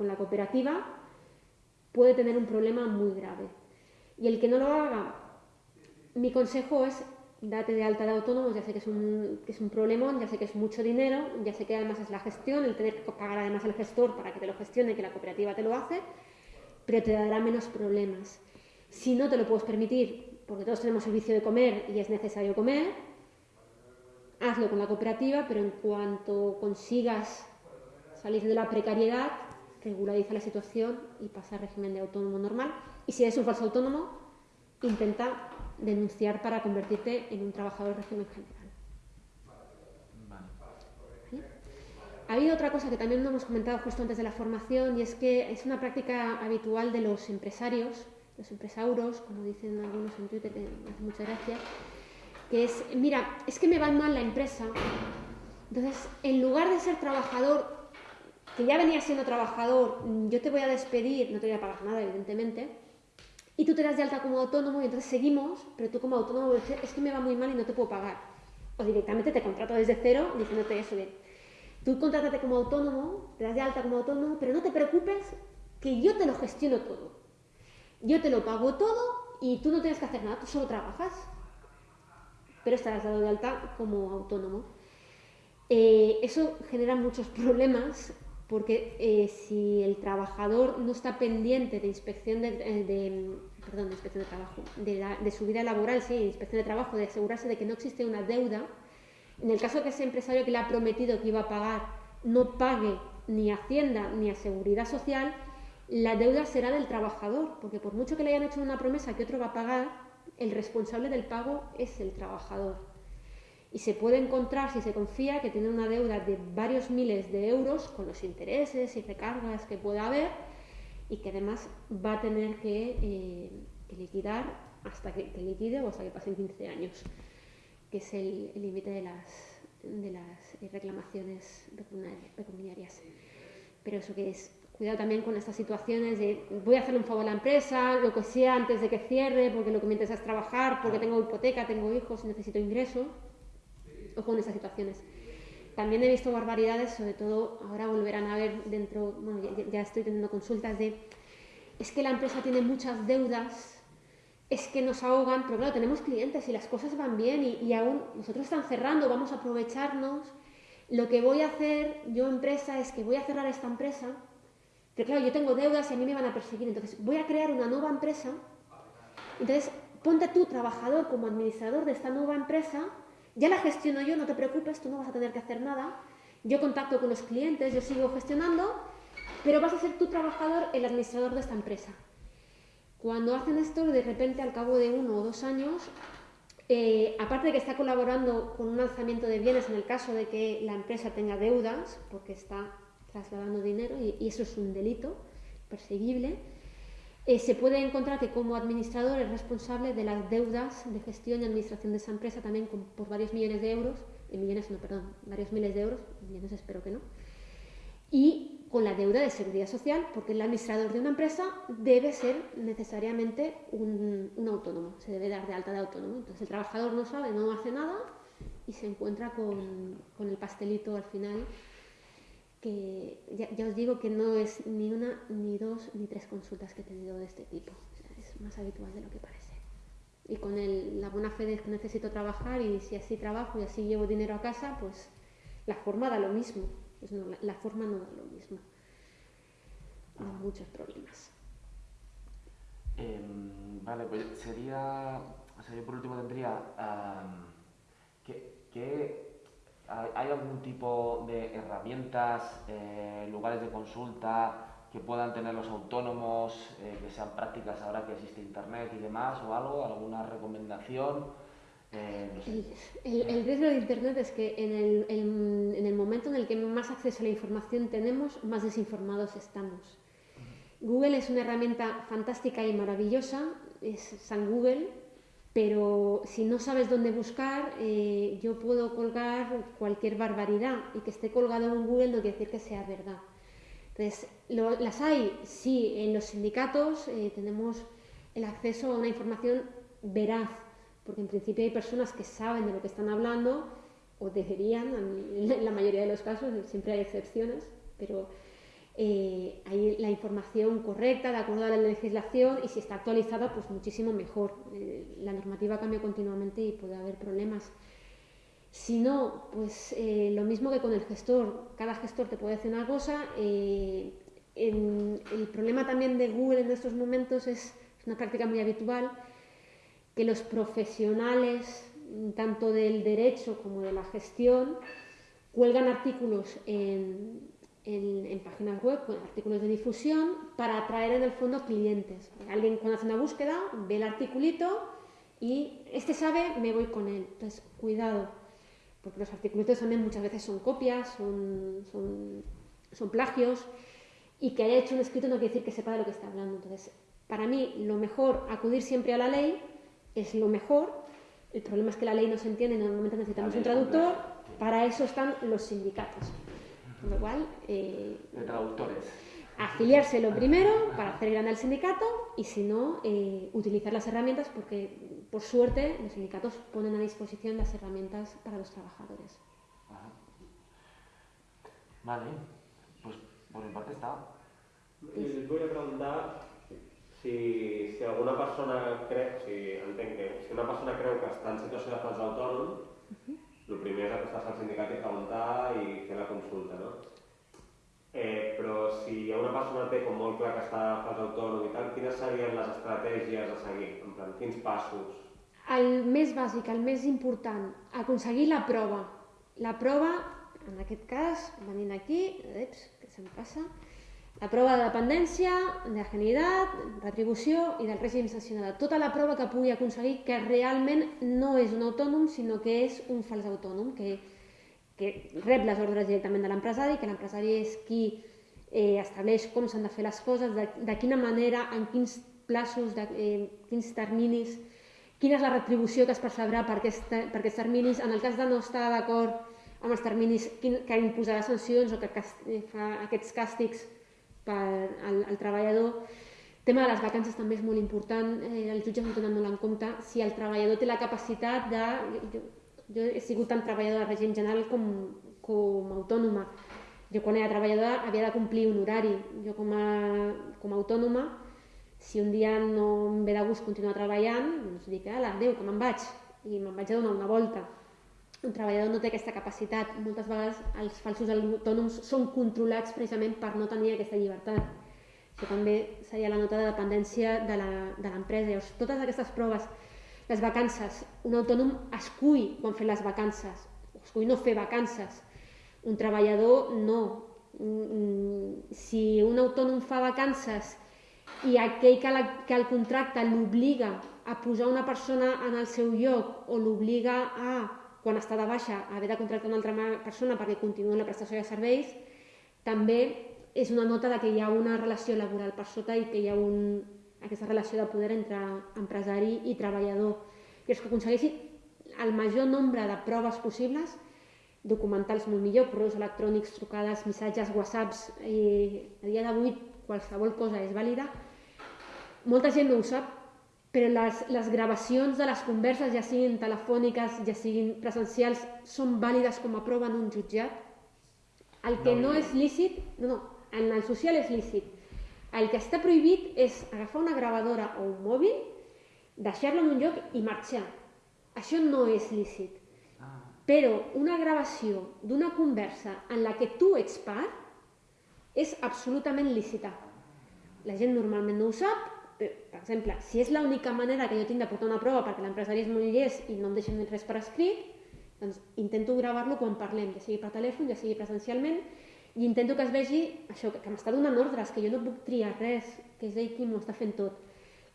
la, cooperativa puede tener un problema muy grave. Y el que no lo haga, mi consejo es date de alta de autónomos, ya sé que es un, que problemón, ya sé que es mucho dinero, ya sé que además es la gestión, el tener que pagar además al gestor para que te lo gestione, que la cooperativa te lo hace, pero te dará menos problemas. Si no te lo puedes permitir, porque todos tenemos el vicio de comer y es necesario comer, hazlo con la cooperativa, pero en cuanto consigas salir de la precariedad, regulariza la situación y pasa al régimen de autónomo normal. Y si eres un falso autónomo, intenta denunciar para convertirte en un trabajador de régimen general. Ha habido otra cosa que también hemos comentado justo antes de la formación y es que es una práctica habitual de los empresarios, los empresauros, como dicen algunos en Twitter, que me hace mucha gracia, que es, mira, es que me va mal la empresa, entonces en lugar de ser trabajador, que ya venía siendo trabajador, yo te voy a despedir, no te voy a pagar nada, evidentemente, y tú te das de alta como autónomo y entonces seguimos, pero tú como autónomo es que me va muy mal y no te puedo pagar. O directamente te contrato desde cero diciéndote eso de, tú contrátate como autónomo, te das de alta como autónomo, pero no te preocupes que yo te lo gestiono todo. Yo te lo pago todo y tú no tienes que hacer nada, tú solo trabajas, pero estarás dado de alta como autónomo. Eh, eso genera muchos problemas porque eh, si el trabajador no está pendiente de inspección de, eh, de inspección de trabajo, de, su vida laboral, sí, inspección de trabajo, de asegurarse de que no existe una deuda, en el caso que ese empresario que le ha prometido que iba a pagar no pague ni Hacienda ni a Seguridad Social, la deuda será del trabajador, porque por mucho que le hayan hecho una promesa que otro va a pagar, el responsable del pago es el trabajador. Y se puede encontrar, si se confía, que tiene una deuda de varios miles de euros con los intereses y recargas que pueda haber y que además va a tener que, eh, liquidar hasta que, liquide o hasta que pasen 15 años, que es el límite de las, de las reclamaciones pecuniarias. Pero eso que es, cuidado también con estas situaciones de voy a hacerle un favor a la empresa, lo que sea antes de que cierre, porque lo que me interesa es trabajar, porque tengo hipoteca, tengo hijos, necesito ingreso ojo en esas situaciones. También he visto barbaridades, sobre todo ahora volverán a ver dentro, bueno, ya, estoy teniendo consultas de, es que la empresa tiene muchas deudas, es que nos ahogan, pero claro, tenemos clientes y las cosas van bien y, y aún nosotros están cerrando, vamos a aprovecharnos. Lo que voy a hacer yo empresa es que voy a cerrar esta empresa, pero claro, yo tengo deudas y a mí me van a perseguir, entonces voy a crear una nueva empresa. Entonces, ponte tú, trabajador, como administrador de esta nueva empresa ya la gestiono yo, no te preocupes, tú no vas a tener que hacer nada. Yo contacto con los clientes, yo sigo gestionando, pero vas a ser tu trabajador, el administrador de esta empresa. Cuando hacen esto, de repente, al cabo de uno o dos años, eh, aparte de que está colaborando con un alzamiento de bienes en el caso de que la empresa tenga deudas, porque está trasladando dinero y eso es un delito perseguible, eh, se puede encontrar que como administrador es responsable de las deudas de gestión y administración de esa empresa también por varios millones de euros, eh, millones no, perdón, varios miles de euros, millones espero que no, y con la deuda de seguridad social, porque el administrador de una empresa debe ser necesariamente un, autónomo, se debe dar de alta de autónomo. Entonces el trabajador no sabe, no hace nada y se encuentra con, con el pastelito al final que ya, os digo que no es ni una, ni dos, ni tres consultas que he tenido de este tipo. es más habitual de lo que parece. Y con el, la buena fe de que necesito trabajar y si así trabajo y así llevo dinero a casa, pues la forma da lo mismo. Pues no, la, forma no da lo mismo. Da muchos problemas. Em, vale, pues sería, o sea, yo por último tendría que ¿Hay algún tipo de herramientas, eh, lugares de consulta que puedan tener los autónomos, eh, que sean prácticas ahora que existe Internet y demás o algo? ¿Alguna recomendación? Eh, el, riesgo de Internet es que en el, en el, momento en el que más acceso a la información tenemos, más desinformados estamos. Google es una herramienta fantástica y maravillosa, es San Google, pero si no sabes dónde buscar, eh, yo puedo colgar cualquier barbaridad y que esté colgado en Google no quiere decir que sea verdad. Entonces, las hay, sí, en los sindicatos eh, tenemos el acceso a una información veraz, porque en principio hay personas que saben de lo que están hablando, o deberían, en la mayoría de los casos, siempre hay excepciones, pero eh, hay la información correcta de acuerdo a la legislación y si está actualizada, pues muchísimo mejor. Eh, la normativa cambia continuamente y puede haber problemas. Si no, pues eh, lo mismo que con el gestor, cada gestor te puede decir una cosa. el problema también de Google en estos momentos es, es una práctica muy habitual que los profesionales, tanto del derecho como de la gestión, cuelgan artículos en, en, páginas web con artículos de difusión para atraer en el fondo clientes. Alguien cuando hace una búsqueda ve el articulito y este sabe, me voy con él. Entonces, cuidado, porque los artículos también muchas veces son copias, son, son, son plagios, y que haya hecho un escrito no quiere decir que sepa de lo que está hablando. Entonces, para mí, lo mejor, acudir siempre a la ley, es lo mejor. El problema es que la ley no se entiende normalmente necesitamos un traductor. Para eso están los sindicatos. Con lo cual, eh, De traductores. afiliarse lo primero para hacer grande al sindicato y si no, eh, utilizar las herramientas porque por suerte los sindicatos ponen a disposición las herramientas para los trabajadores. Ajá. Vale, pues por mi parte está. I us volia preguntar si, si alguna persona creu, si entenc que si una persona creu que està en situació de fals autònom, el primer és acostar-se al sindicat i preguntar i fer la consulta, no? Eh, però si una persona que té com molt clar que està fals autònom i tal, quines serien les estratègies a seguir? En plan, quins passos? El més bàsic, el més important, aconseguir la prova. La prova, en aquest cas, venint aquí, eps, què se'm passa? La prova de dependència, de genialitat, retribució i del règim sancionat. Tota la prova que pugui aconseguir que realment no és un autònom, sinó que és un fals autònom, que, que rep les ordres directament de l'empresari, que l'empresari és qui eh, estableix com s'han de fer les coses, de, de quina manera, en quins plaços, de, eh, quins terminis, quina és la retribució que es percebrà per, aquesta, per aquests terminis, en el cas de no estar d'acord amb els terminis, que imposarà sancions o que cast, eh, fa aquests càstigs per al, al treballador. El tema de les vacances també és molt important, eh, els jutges no tenen molt en compte si el treballador té la capacitat de... Jo, jo he sigut tant treballadora de règim general com, com autònoma. Jo quan era treballadora havia de complir un horari. Jo com a, com a autònoma, si un dia no em ve de gust continuar treballant, doncs dic, ala, adéu, que me'n vaig, i me'n vaig a donar una volta. Un treballador no té aquesta capacitat. Moltes vegades els falsos autònoms són controlats precisament per no tenir aquesta llibertat. Això també seria la nota de dependència de la- de l'empresa. Llavors, totes aquestes proves, les vacances, un autònom escull quan fer les vacances, escull no fer vacances. Un treballador no. Mm, Si un autònom fa vacances i aquell que, la, que el contracte l'obliga a posar una persona en el seu lloc o l'obliga a, quan està de baixa, haver de contractar una altra persona perquè continuï la prestació de serveis, també és una nota de que hi ha una relació laboral per sota i que hi ha un, aquesta relació de poder entre empresari i treballador. I és que aconsegueixi el major nombre de proves possibles, documentals molt millor, correus electrònics, trucades, missatges, whatsapps, i a dia d'avui qualsevol cosa és vàlida. Molta gent no ho sap, però les, les gravacions de les converses, ja siguin telefòniques, ja siguin presencials, són vàlides com a prova en un jutjat. El que no, No, és lícit, no, no, en el social és lícit. El que està prohibit és agafar una gravadora o un mòbil, deixar-lo en un lloc i marxar. Això no és lícit. Ah, Però una gravació d'una conversa en la que tu ets part és absolutament lícita. La gent normalment no ho sap, per exemple, si és l'única manera que jo tinc de portar una prova perquè l'empresari és molt llest i no em deixen res per escrit, doncs intento gravar-lo quan parlem, ja sigui per telèfon, ja sigui presencialment, i intento que es vegi això, que, que m'està donant ordres, que jo no puc triar res, que és ell qui m'ho està fent tot.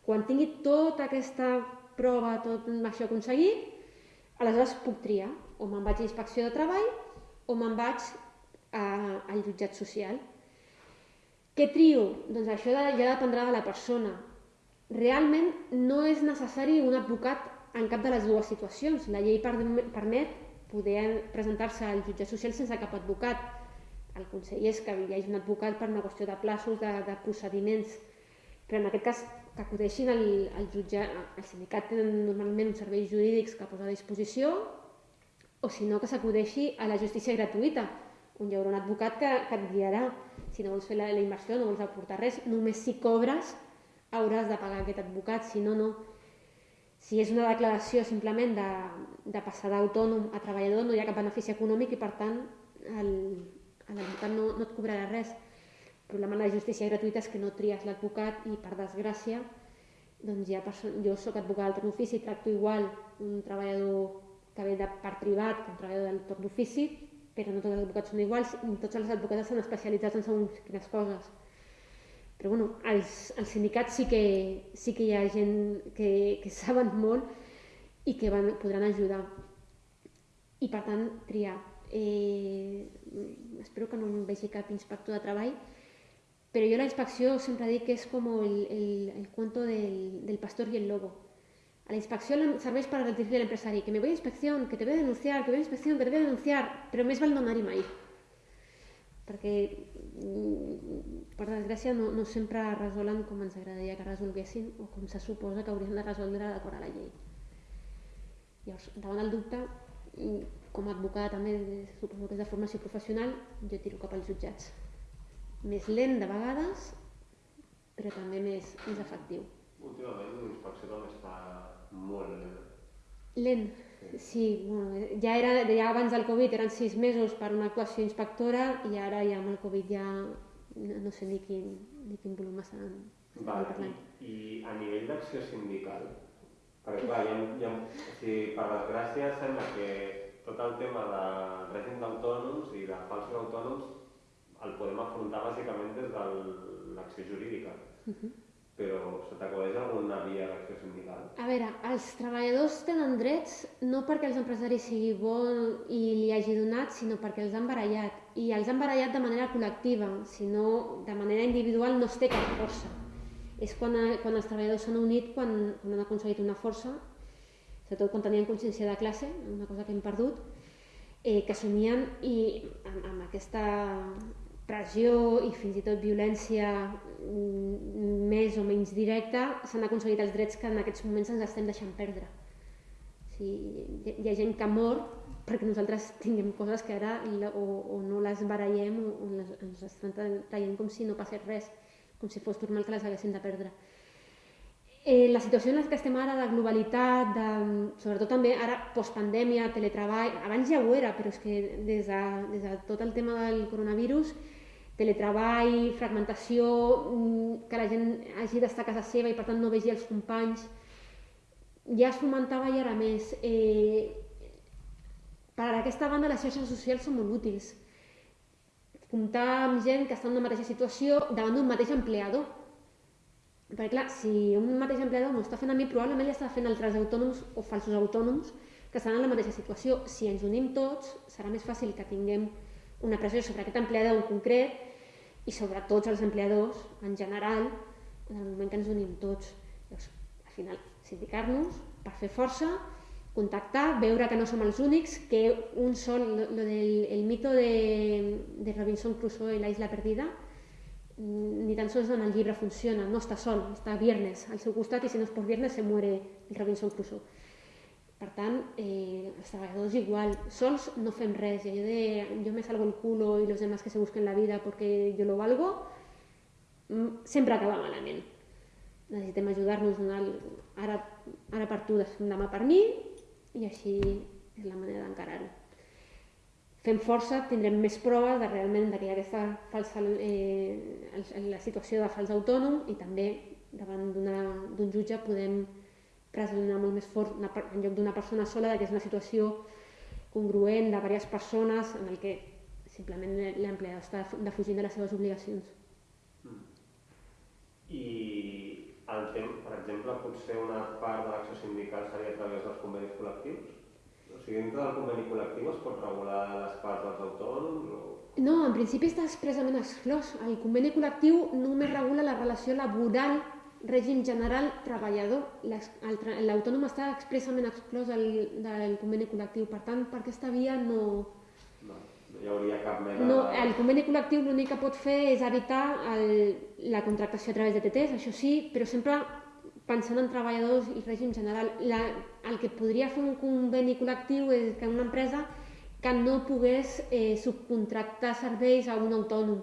Quan tingui tota aquesta prova, tot això aconseguit, aleshores puc triar, o me'n vaig a inspecció de treball o me'n vaig a, al jutjat social. Què trio? Doncs això ja dependrà de la persona. Realment no és necessari un advocat en cap de les dues situacions. La llei per- permet poder presentar-se al jutjat social sense cap advocat. El consell és que hi hagi un advocat per una qüestió de plaços, de, de procediments, però en aquest cas que acudeixin al, al jutjat, al sindicat tenen normalment uns serveis jurídics que posa a disposició, o si no que s'acudeixi a la justícia gratuïta, on hi haurà un advocat que, que et guiarà. Si no vols fer la, la inversió, no vols aportar res, només si cobres hauràs de pagar aquest advocat, si no, no. Si és una declaració simplement de, de passar d'autònom a treballador, no hi ha cap benefici econòmic i per tant l'advocat no, no et cobrarà res. El problema de la justícia gratuïta és que no tries l'advocat i per desgràcia doncs hi ha jo sóc advocada del torn d'ofici, tracto igual un treballador que ve de part privat que un treballador del torn d'ofici, però no tots els advocats són iguals i tots els advocats estan especialitzats en segons quines coses. Però bueno, als sindicats sí que, sí que hi ha gent que, que saben molt. i que van, podran ajudar. I per tant, triar. Eh, espero que no em vegi cap inspector de treball, però jo la inspecció sempre dic que és com el, el, el cuento del, del pastor i el lobo. A la inspección serveix per advertir l'empresari que me voy a inspección, que te voy a denunciar, que voy a inspección, que te voy a denunciar, però més val no anar-hi mai. Perquè, per desgràcia, no, no sempre resolen com ens agradaria que resolguessin o com se suposa que haurien de resoldre d'acord a la llei. Llavors, davant el dubte, mm, com a advocada també, suposo que és de formació professional, jo tiro cap als jutjats. Més lent de vegades, però també més, més efectiu. Últimament l'inspecció també està molt lent. Lent, sí, bueno, ja, era, ja abans del Covid eren sis mesos per una actuació inspectora i ara ja amb el Covid ja no, no sé ni quin, ni quin volum estan, estan Val, parlant. i, I a nivell d'acció sindical, perquè clar, ha, o sigui, per desgràcia sembla que tot el tema de règim d'autònoms i de falsos autònoms el podem afrontar bàsicament des de l'acció jurídica. Uh -huh. Però se t'acudeix alguna via d'acció sindical? A veure, els treballadors tenen drets no perquè els empresaris sigui bon i li hagi donat, sinó perquè els han barallat. I els han barallat de manera col·lectiva, sinó de manera individual no es té cap força. És quan, quan els treballadors s'han unit, quan, quan han aconseguit una força, sobretot quan tenien consciència de classe, una cosa que hem perdut, eh, que assumien i amb, amb aquesta pressió i fins i tot violència mm, més o menys directa s'han aconseguit els drets que en aquests moments ens estem deixant perdre. O sigui, hi, ha gent que mor perquè nosaltres tinguem coses que ara o, o no les barallem o, o les, ens estan traient com si no passés res, com si fos normal que les haguéssim de perdre. Eh, la situació en la que estem ara de globalitat, de, sobretot també ara postpandèmia, teletreball, abans ja ho era, però és que des de, des de tot el tema del coronavirus teletreball, fragmentació, mm, que la gent hagi d'estar a casa seva i per tant no vegi els companys, ja es fomentava i ara més. Eh, per aquesta banda les xarxes socials són molt útils. Comptar amb gent que està en una mateixa situació davant d'un mateix empleador. Perquè clar, si un mateix empleador m'ho està fent a mi, probablement ja està fent altres autònoms o falsos autònoms que estan en la mateixa situació. Si ens unim tots, serà més fàcil que tinguem una pressió sobre aquest empleador en concret i sobre tots els empleadors en general en el moment que ens unim tots. Llavors, al final, sindicar-nos per fer força, contactar, veure que no som els únics, que un sol, lo, lo del el mito de, de Robinson Crusoe i la isla perdida, ni tan sols en el llibre funciona, no està sol, està Viernes al seu costat i si no és per Viernes se muere el Robinson Crusoe. Per tant, eh, els treballadors igual, sols no fem res, i allò de yo me salgo el culo y los demás que se busquen la vida porque yo lo valgo, mm, sempre acaba malament. Necessitem ajudar-nos, ara, ara per tu, demà per mi, i així és la manera d'encarar-ho. Fem força, tindrem més proves de realment que hi ha aquesta falsa, eh, la situació de fals autònom i també davant d'un jutge podem presionar molt més fort una, en lloc d'una persona sola, que és una situació congruent de diverses persones en el que simplement l'empleat està defugint de les seves obligacions. Mm. I el temps, per exemple, potser una part de l'acció sindical seria a través dels convenis col·lectius? O sigui, dintre del conveni col·lectiu es pot regular les parts dels autònoms? O... No, en principi està expressament exclòs. El conveni col·lectiu només regula la relació laboral règim general treballador. L'autònom està expressament exclòs del, del conveni col·lectiu, per tant, per aquesta via no... No, no hi hauria cap mena no, El conveni col·lectiu l'únic que pot fer és evitar el, la contractació a través de TTs, això sí, però sempre pensant en treballadors i règim general. La, el que podria fer un conveni col·lectiu és que una empresa que no pogués eh, subcontractar serveis a un autònom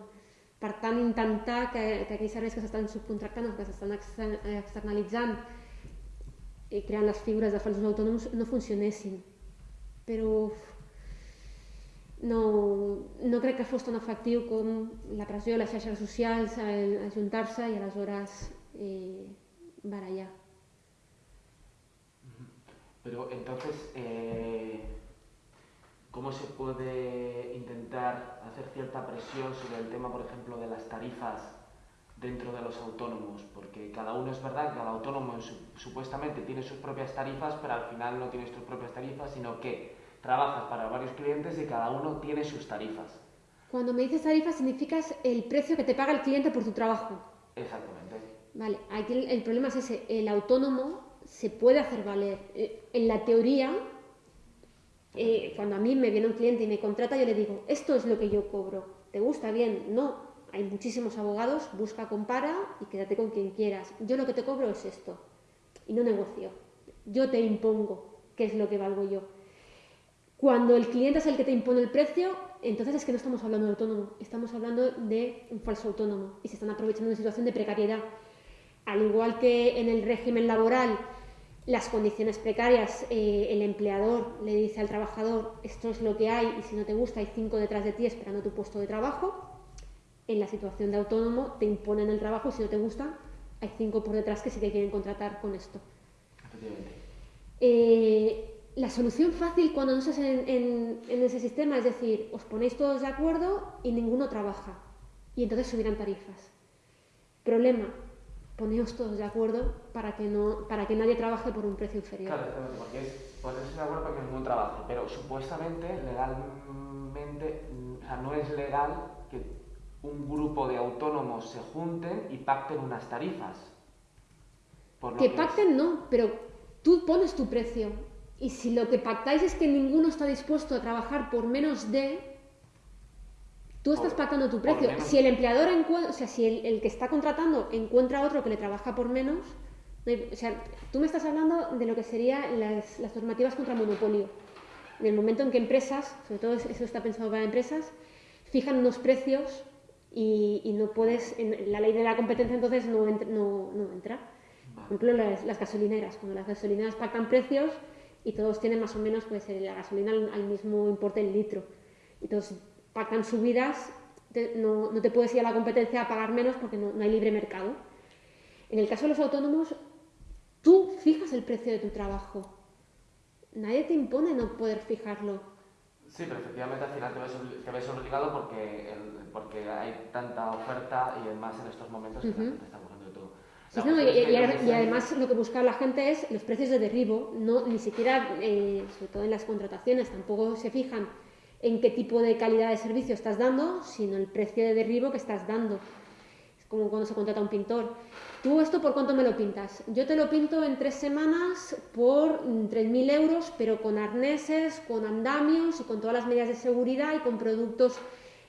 per tant, intentar que, que aquells serveis que s'estan subcontractant o que s'estan externalitzant i creant les figures de falsos autònoms no funcionessin. Però no, no crec que fos tan efectiu com la pressió les xarxes socials, ajuntar-se i aleshores eh, barallar. Pero entonces, eh, cómo se puede intentar hacer cierta presión sobre el tema, por ejemplo, de las tarifas dentro de los autónomos, porque cada uno es verdad, cada autónomo supuestamente tiene sus propias tarifas, pero al final no tienes tus propias tarifas, sino que trabajas para varios clientes y cada uno tiene sus tarifas. Cuando me dices tarifa, significas el precio que te paga el cliente por tu trabajo. Exactamente. Vale, aquí el, problema es ese, el autónomo se puede hacer valer. Eh, en la teoría, eh, cuando a mí me viene un cliente y me contrata, yo le digo, esto es lo que yo cobro. ¿Te gusta bien? No. Hay muchísimos abogados, busca, compara y quédate con quien quieras. Yo lo que te cobro es esto. Y no negocio. Yo te impongo qué es lo que valgo yo. Cuando el cliente es el que te impone el precio, entonces es que no estamos hablando de autónomo, estamos hablando de un falso autónomo y se están aprovechando de una situación de precariedad. Al igual que en el régimen laboral, las condiciones precarias, eh, el empleador le dice al trabajador, esto es lo que hay y si no te gusta hay cinco detrás de ti esperando tu puesto de trabajo. En la situación de autónomo te imponen el trabajo y si no te gusta hay cinco por detrás que sí te quieren contratar con esto. Eh, la solución fácil cuando no estás en, ese sistema es decir, os ponéis todos de acuerdo y ninguno trabaja. Y entonces subirán tarifas. Problema, poneos todos de acuerdo para que, no, para que nadie trabaje por un precio inferior. Claro, porque es ponerse de acuerdo para que ninguno trabaje, pero supuestamente, legalmente, o sea, no es legal que un grupo de autónomos se junten y pacten unas tarifas. que pacten no, pero tú pones tu precio y si lo que pactáis es que ninguno está dispuesto a trabajar por menos de, tú estás pactando tu precio. Si el empleador o sea, si el, que está contratando encuentra otro que le trabaja por menos, o sea, tú me estás hablando de lo que serían las, normativas contra monopolio. En el momento en que empresas, sobre todo eso está pensado para empresas, fijan unos precios y, no puedes, en la ley de la competencia entonces no, no, no entra. Por ejemplo, las, las gasolineras, cuando las gasolineras pactan precios, y todos tienen más o menos pues, la gasolina al, mismo importe el litro. Todos pactan subidas, no, no, te puedes ir a la competencia a pagar menos porque no, no hay libre mercado. En el caso de los autónomos, tú fijas el precio de tu trabajo. Nadie te impone no poder fijarlo. Sí, pero efectivamente al final te ves, obligado porque, porque hay tanta oferta y además en estos momentos que la gente está y, además lo que busca la gente es los precios de derribo, no ni siquiera, eh, sobre todo en las contrataciones, tampoco se fijan en qué tipo de calidad de servicio estás dando, sino el precio de derribo que estás dando. Es como cuando se contrata un pintor. ¿Tú esto por cuánto me lo pintas? Yo te lo pinto en tres semanas por 3.000 euros, pero con arneses, con andamios y con todas las medidas de seguridad y con productos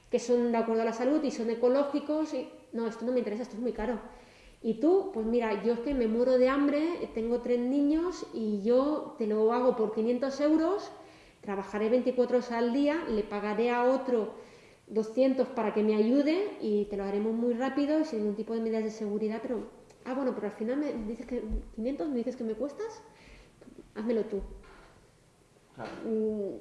que son de acuerdo a la salud y son ecológicos. No, esto no me interesa, esto es muy caro. Y tú, pues mira, yo es que me muero de hambre, tengo tres niños y yo te lo hago por 500 euros, trabajaré 24 horas al día, le pagaré a otro 200 para que me ayude y te lo haremos muy rápido, sin ningún tipo de medidas de seguridad, pero, ah, bueno, pero al final me dices que 500, me dices que me cuestas, házmelo tú. Mm,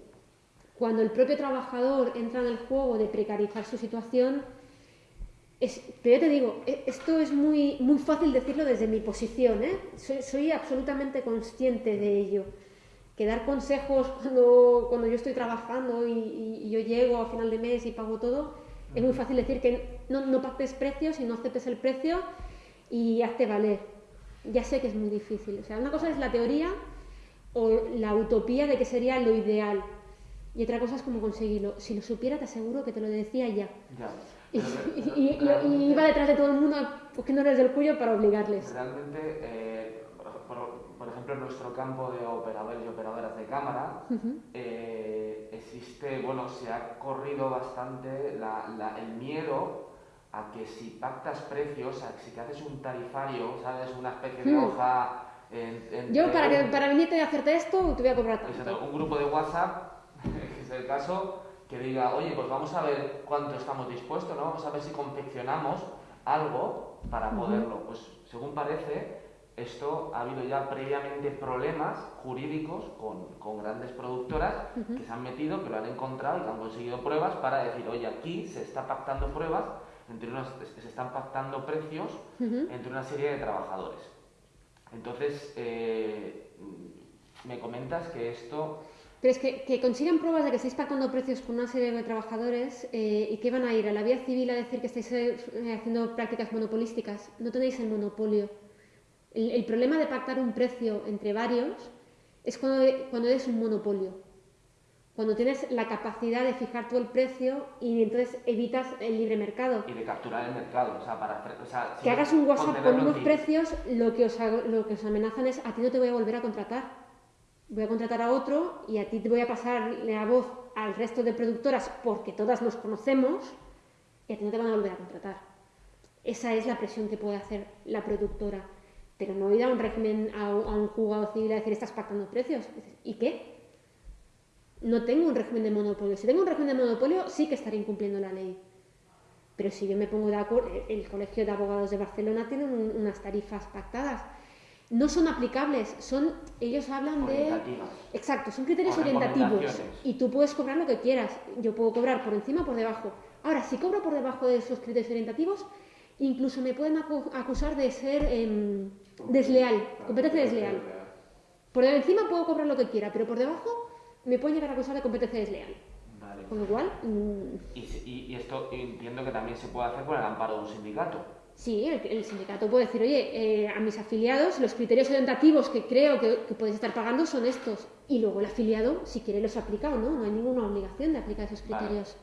cuando el propio trabajador entra en el juego de precarizar su situación, pero ya te digo, e, esto es muy, muy fácil decirlo desde mi posición, ¿eh? soy, absolutamente consciente de ello. Que dar consejos cuando, cuando yo estoy trabajando y, yo llego a final de mes y pago todo, es muy fácil decir que no, no pactes precios y no aceptes el precio y hazte valer. Ya sé que es muy difícil. O sea, una cosa es la teoría o la utopía de que sería lo ideal. Y otra cosa es cómo conseguirlo. Si lo supiera, te aseguro que te lo decía ya. ya. Y, iba detrás de todo el mundo cogiéndoles del cuello para obligarles. Realmente, eh, ejemplo, en nuestro campo de operadores y operadoras de cámara, eh, existe, bueno, se ha corrido bastante el miedo a que si pactas precios, a que si te haces un tarifario, ¿sabes? Una especie de hmm. hoja. Yo, para, que, para venirte a hacerte esto, te voy a cobrar tanto. Un grupo de WhatsApp, que es el caso, que diga, oye, pues vamos a ver cuánto estamos dispuestos, ¿no? Vamos a ver si confeccionamos algo para poderlo. Pues según parece, esto ha habido ya previamente problemas jurídicos con, con grandes productoras que se han metido, que lo han encontrado y que han conseguido pruebas para decir, oye, aquí se está pactando pruebas, entre unas, se están pactando precios entre una serie de trabajadores. Entonces, eh, me comentas que esto Pero es que, que consigan pruebas de que estáis pactando precios con una serie de trabajadores eh, y que van a ir a la vía civil a decir que estáis eh, haciendo prácticas monopolísticas. No tenéis el monopolio. El, el problema de pactar un precio entre varios es cuando, cuando eres un monopolio. Cuando tienes la capacidad de fijar tú el precio y entonces evitas el libre mercado. Y de capturar el mercado, o sea, para... O sea, Que hagas un WhatsApp con unos precios, lo que, os lo que os amenazan es a ti no te voy a volver a contratar. Voy a contratar a otro y a ti te voy a pasar la voz al resto de productoras porque todas nos conocemos y a ti no te van a volver a contratar. Esa es la presión que puede hacer la productora. Pero no ir a un régimen, a un, juzgado civil a decir estás pactando precios. ¿Y qué? No tengo un régimen de monopolio. Si tengo un régimen de monopolio, sí que estaré incumpliendo la ley. Pero si yo me pongo de acuerdo, el Colegio de Abogados de Barcelona tiene un- unas tarifas pactadas. No son aplicables, son, ellos hablan de... Exacto, son criterios orientativos. Y tú puedes cobrar lo que quieras. Yo puedo cobrar por encima o por debajo. Ahora, si cobro por debajo de esos criterios orientativos, incluso me pueden acu- acusar de ser em, desleal, competencia desleal. Por encima puedo cobrar lo que quiera, pero por debajo me pueden llegar a acusar de competencia desleal. Vale. Con lo cual, mm, Y, se- y- y esto entiendo que también se puede hacer con el amparo de un sindicato. Sí, el, el sindicato puede decir, oye, eh, a mis afiliados los criterios orientativos que creo que, que podéis estar pagando son estos. Y luego el afiliado, si quiere, los aplica o no. No hay ninguna obligación de aplicar esos Vale. criterios.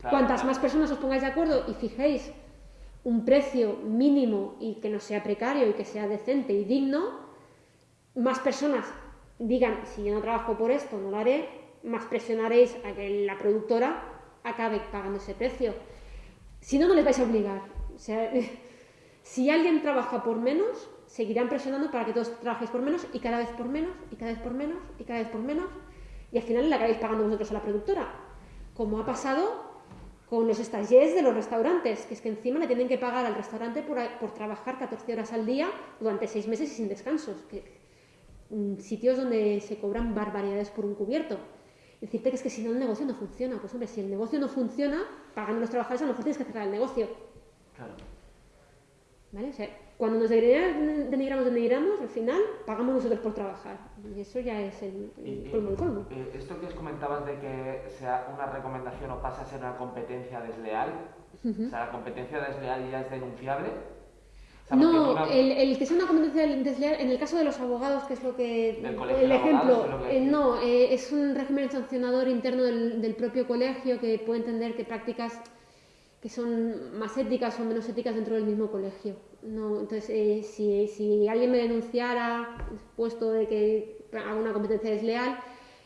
Claro, Cuantas claro. más personas os pongáis de acuerdo y fijéis un precio mínimo y que no sea precario y que sea decente y digno, más personas digan, si yo no trabajo por esto, no lo haré, más presionaréis a que la productora acabe pagando ese precio. Si no, no les vais a obligar. O sea, si alguien trabaja por menos, seguirán presionando para que todos trabajéis por menos y cada vez por menos y cada vez por menos y cada vez por menos y al final le acabáis pagando vosotros a la productora. Como ha pasado con los stagiaires de los restaurantes, que es que encima le tienen que pagar al restaurante por, por trabajar 14 horas al día durante 6 meses y sin descansos. Que, mm, sitios donde se cobran barbaridades por un cubierto. Decirte que es que si no el negocio no funciona. Pues hombre, si el negocio no funciona, pagando a los trabajadores a lo mejor tienes que cerrar el negocio. Claro. ¿Vale? O sea, cuando nos denigramos, denigramos, denigramos, al final pagamos nosotros por trabajar. Y eso ya es el, el y- colmo eh, esto que os comentabas de que sea una recomendación o pasa a ser una competencia desleal, o sea, la competencia desleal ya es denunciable. O sea, porque No, una- el, el que sea una competencia desleal, en el caso de los abogados, que es lo que... Del el ejemplo, que eh, no, eh, es un régimen sancionador interno del, del propio colegio que puede entender que prácticas que son más éticas o menos éticas dentro del mismo colegio. No, entonces, eh, si, si alguien me denunciara puesto de que hago una competencia desleal,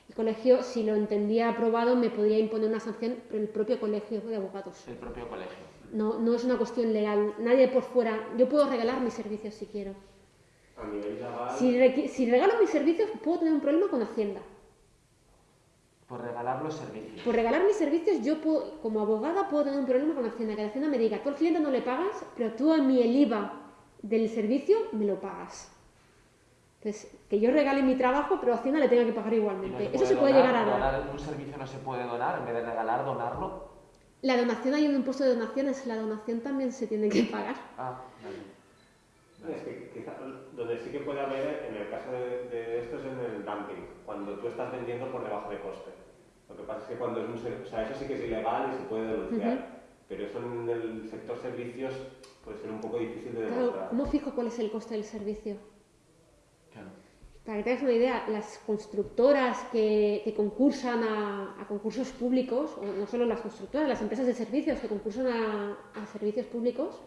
el colegio, si lo entendía aprobado, me podría imponer una sanción por el propio colegio de abogados. el propio colegio. No, no es una cuestión legal. Nadie por fuera. Yo puedo regalar mis servicios si quiero. A nivel legal, Si, si regalo mis servicios, puedo tener un problema con Hacienda. Por regalar los servicios. Por regalar mis servicios, yo puedo, como abogada puedo tener un problema con Hacienda. Que la Hacienda me diga, tú al cliente no le pagas, pero tú a mí el IVA del servicio me lo pagas. Entonces, que yo regale mi trabajo, pero Hacienda le tenga que pagar no igualmente. Eso se puede donar, llegar a dar. donar un servicio no se puede donar, en vez de regalar, donarlo. La donación, hay un impuesto de donaciones, la donación también se tiene que pagar. Ah, vale. Es que quizá donde sí que puede haber, en el caso de, de esto es en el dumping, cuando tú estás vendiendo por debajo de coste. Lo que pasa es que cuando es un ser- o sea, eso sí que es ilegal y se puede denunciar, pero eso en el sector servicios puede ser un poco difícil de Claro, demostrar. ¿cómo fijo cuál es el coste del servicio? Claro. Para que te hagas una idea, las constructoras que, que concursan a, a concursos públicos, o no solo las constructoras, las empresas de servicios que concursan a, a servicios públicos,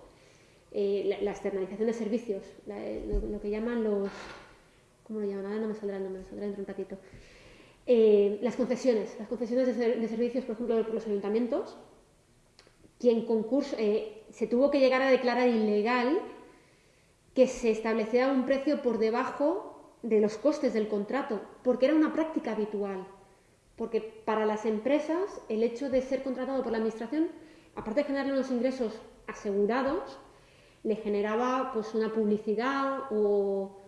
eh, la, la externalización de servicios, la- lo, lo que llaman los... ¿Cómo lo llaman? Ahora no me saldrá el nombre, me saldrá dentro de un ratito. Eh, las concesiones, las concesiones de, ser- de servicios, por ejemplo, por los ayuntamientos, quien concurso, eh, se tuvo que llegar a declarar ilegal que se estableciera un precio por debajo de los costes del contrato, porque era una práctica habitual. Porque para las empresas el hecho de ser contratado por la administración, aparte de generarle unos ingresos asegurados, le generaba pues una publicidad o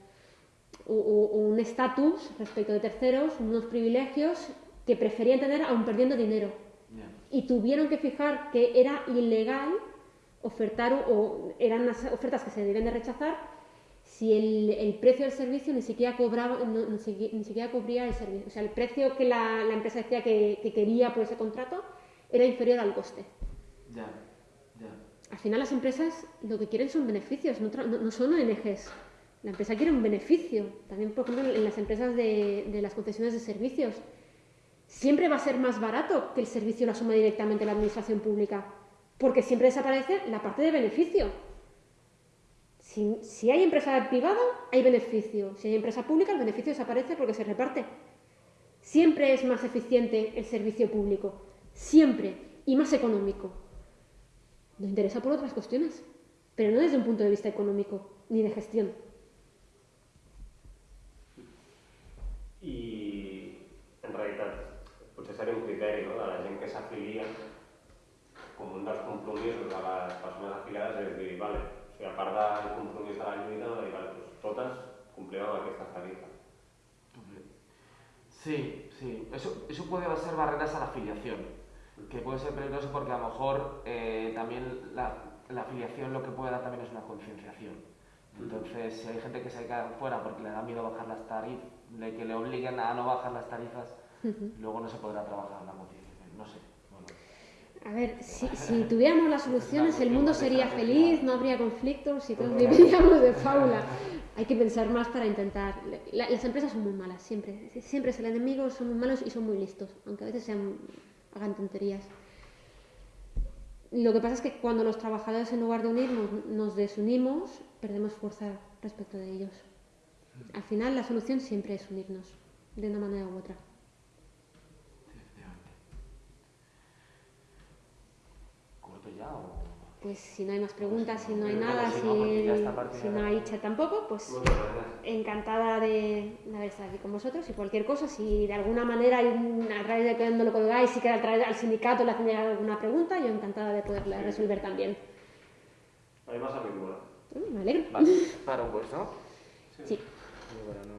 un estatus respecto de terceros, unos privilegios que preferían tener aún perdiendo dinero y tuvieron que fijar que era ilegal ofertar o eran unas ofertas que se debían de rechazar si el, el precio del servicio ni siquiera cobraba, no- ni, siquiera, ni siquiera cubría el servicio. O sea, el precio que la, la empresa decía que, que quería por ese contrato era inferior al coste. Al final las empresas lo que quieren son beneficios, no- no son ONGs. La empresa quiere un beneficio. También, por ejemplo, en las empresas de, las concesiones de servicios. Siempre va a ser más barato que el servicio lo asuma directamente la administración pública, porque siempre desaparece la parte de beneficio. Si hay empresa privada, hay beneficio. Si hay empresa pública, el beneficio desaparece porque se reparte. Siempre es más eficiente el servicio público. Siempre. Y más económico. Nos interesa por otras cuestiones, pero no desde un punto de vista económico ni de gestión. I en realitat potser seria un criteri no? de la gent que s'afilia com un dels compromisos de les persones afiliades és dir, vale, o sigui, a part del compromís de la lluita, dir, vale, doncs totes complim amb aquestes tarifes. Sí, sí. Eso, eso puede ser barreras a la afiliación, que puede ser peligroso porque a lo mejor eh, también la, la afiliación lo que puede dar también es una concienciación. Entonces, si hay gente que se queda fuera porque le da miedo bajar las tarifas, de que le obliguen a no bajar las tarifas, luego no se podrá trabajar la concienciación. No sé. Bueno, A ver, si, si tuviéramos las soluciones, el mundo sería feliz, no habría conflictos y todos viviríamos de fábula. Hay que pensar más para intentar. la- las empresas son muy malas, siempre. Siempre es el enemigo, son muy malos y son muy listos, aunque a veces sean, hagan tonterías. Lo que pasa es que cuando los trabajadores, en lugar de unirnos, nos desunimos, perdemos fuerza respecto de ellos. Al final, la solución siempre es unirnos, de una manera u otra. ¿Corto ya o...? Pues si no hay más preguntas, si no hay nada, si, no hay chat tampoco, pues encantada de, haber estado aquí con vosotros y cualquier cosa, si de alguna manera hay un- a través de que no lo colgáis, si queda al sindicato le hacen alguna pregunta, yo encantada de poderla resolver también. Además, a mi Me alegro. Vale, para un puesto. Sí. Muy ¿no?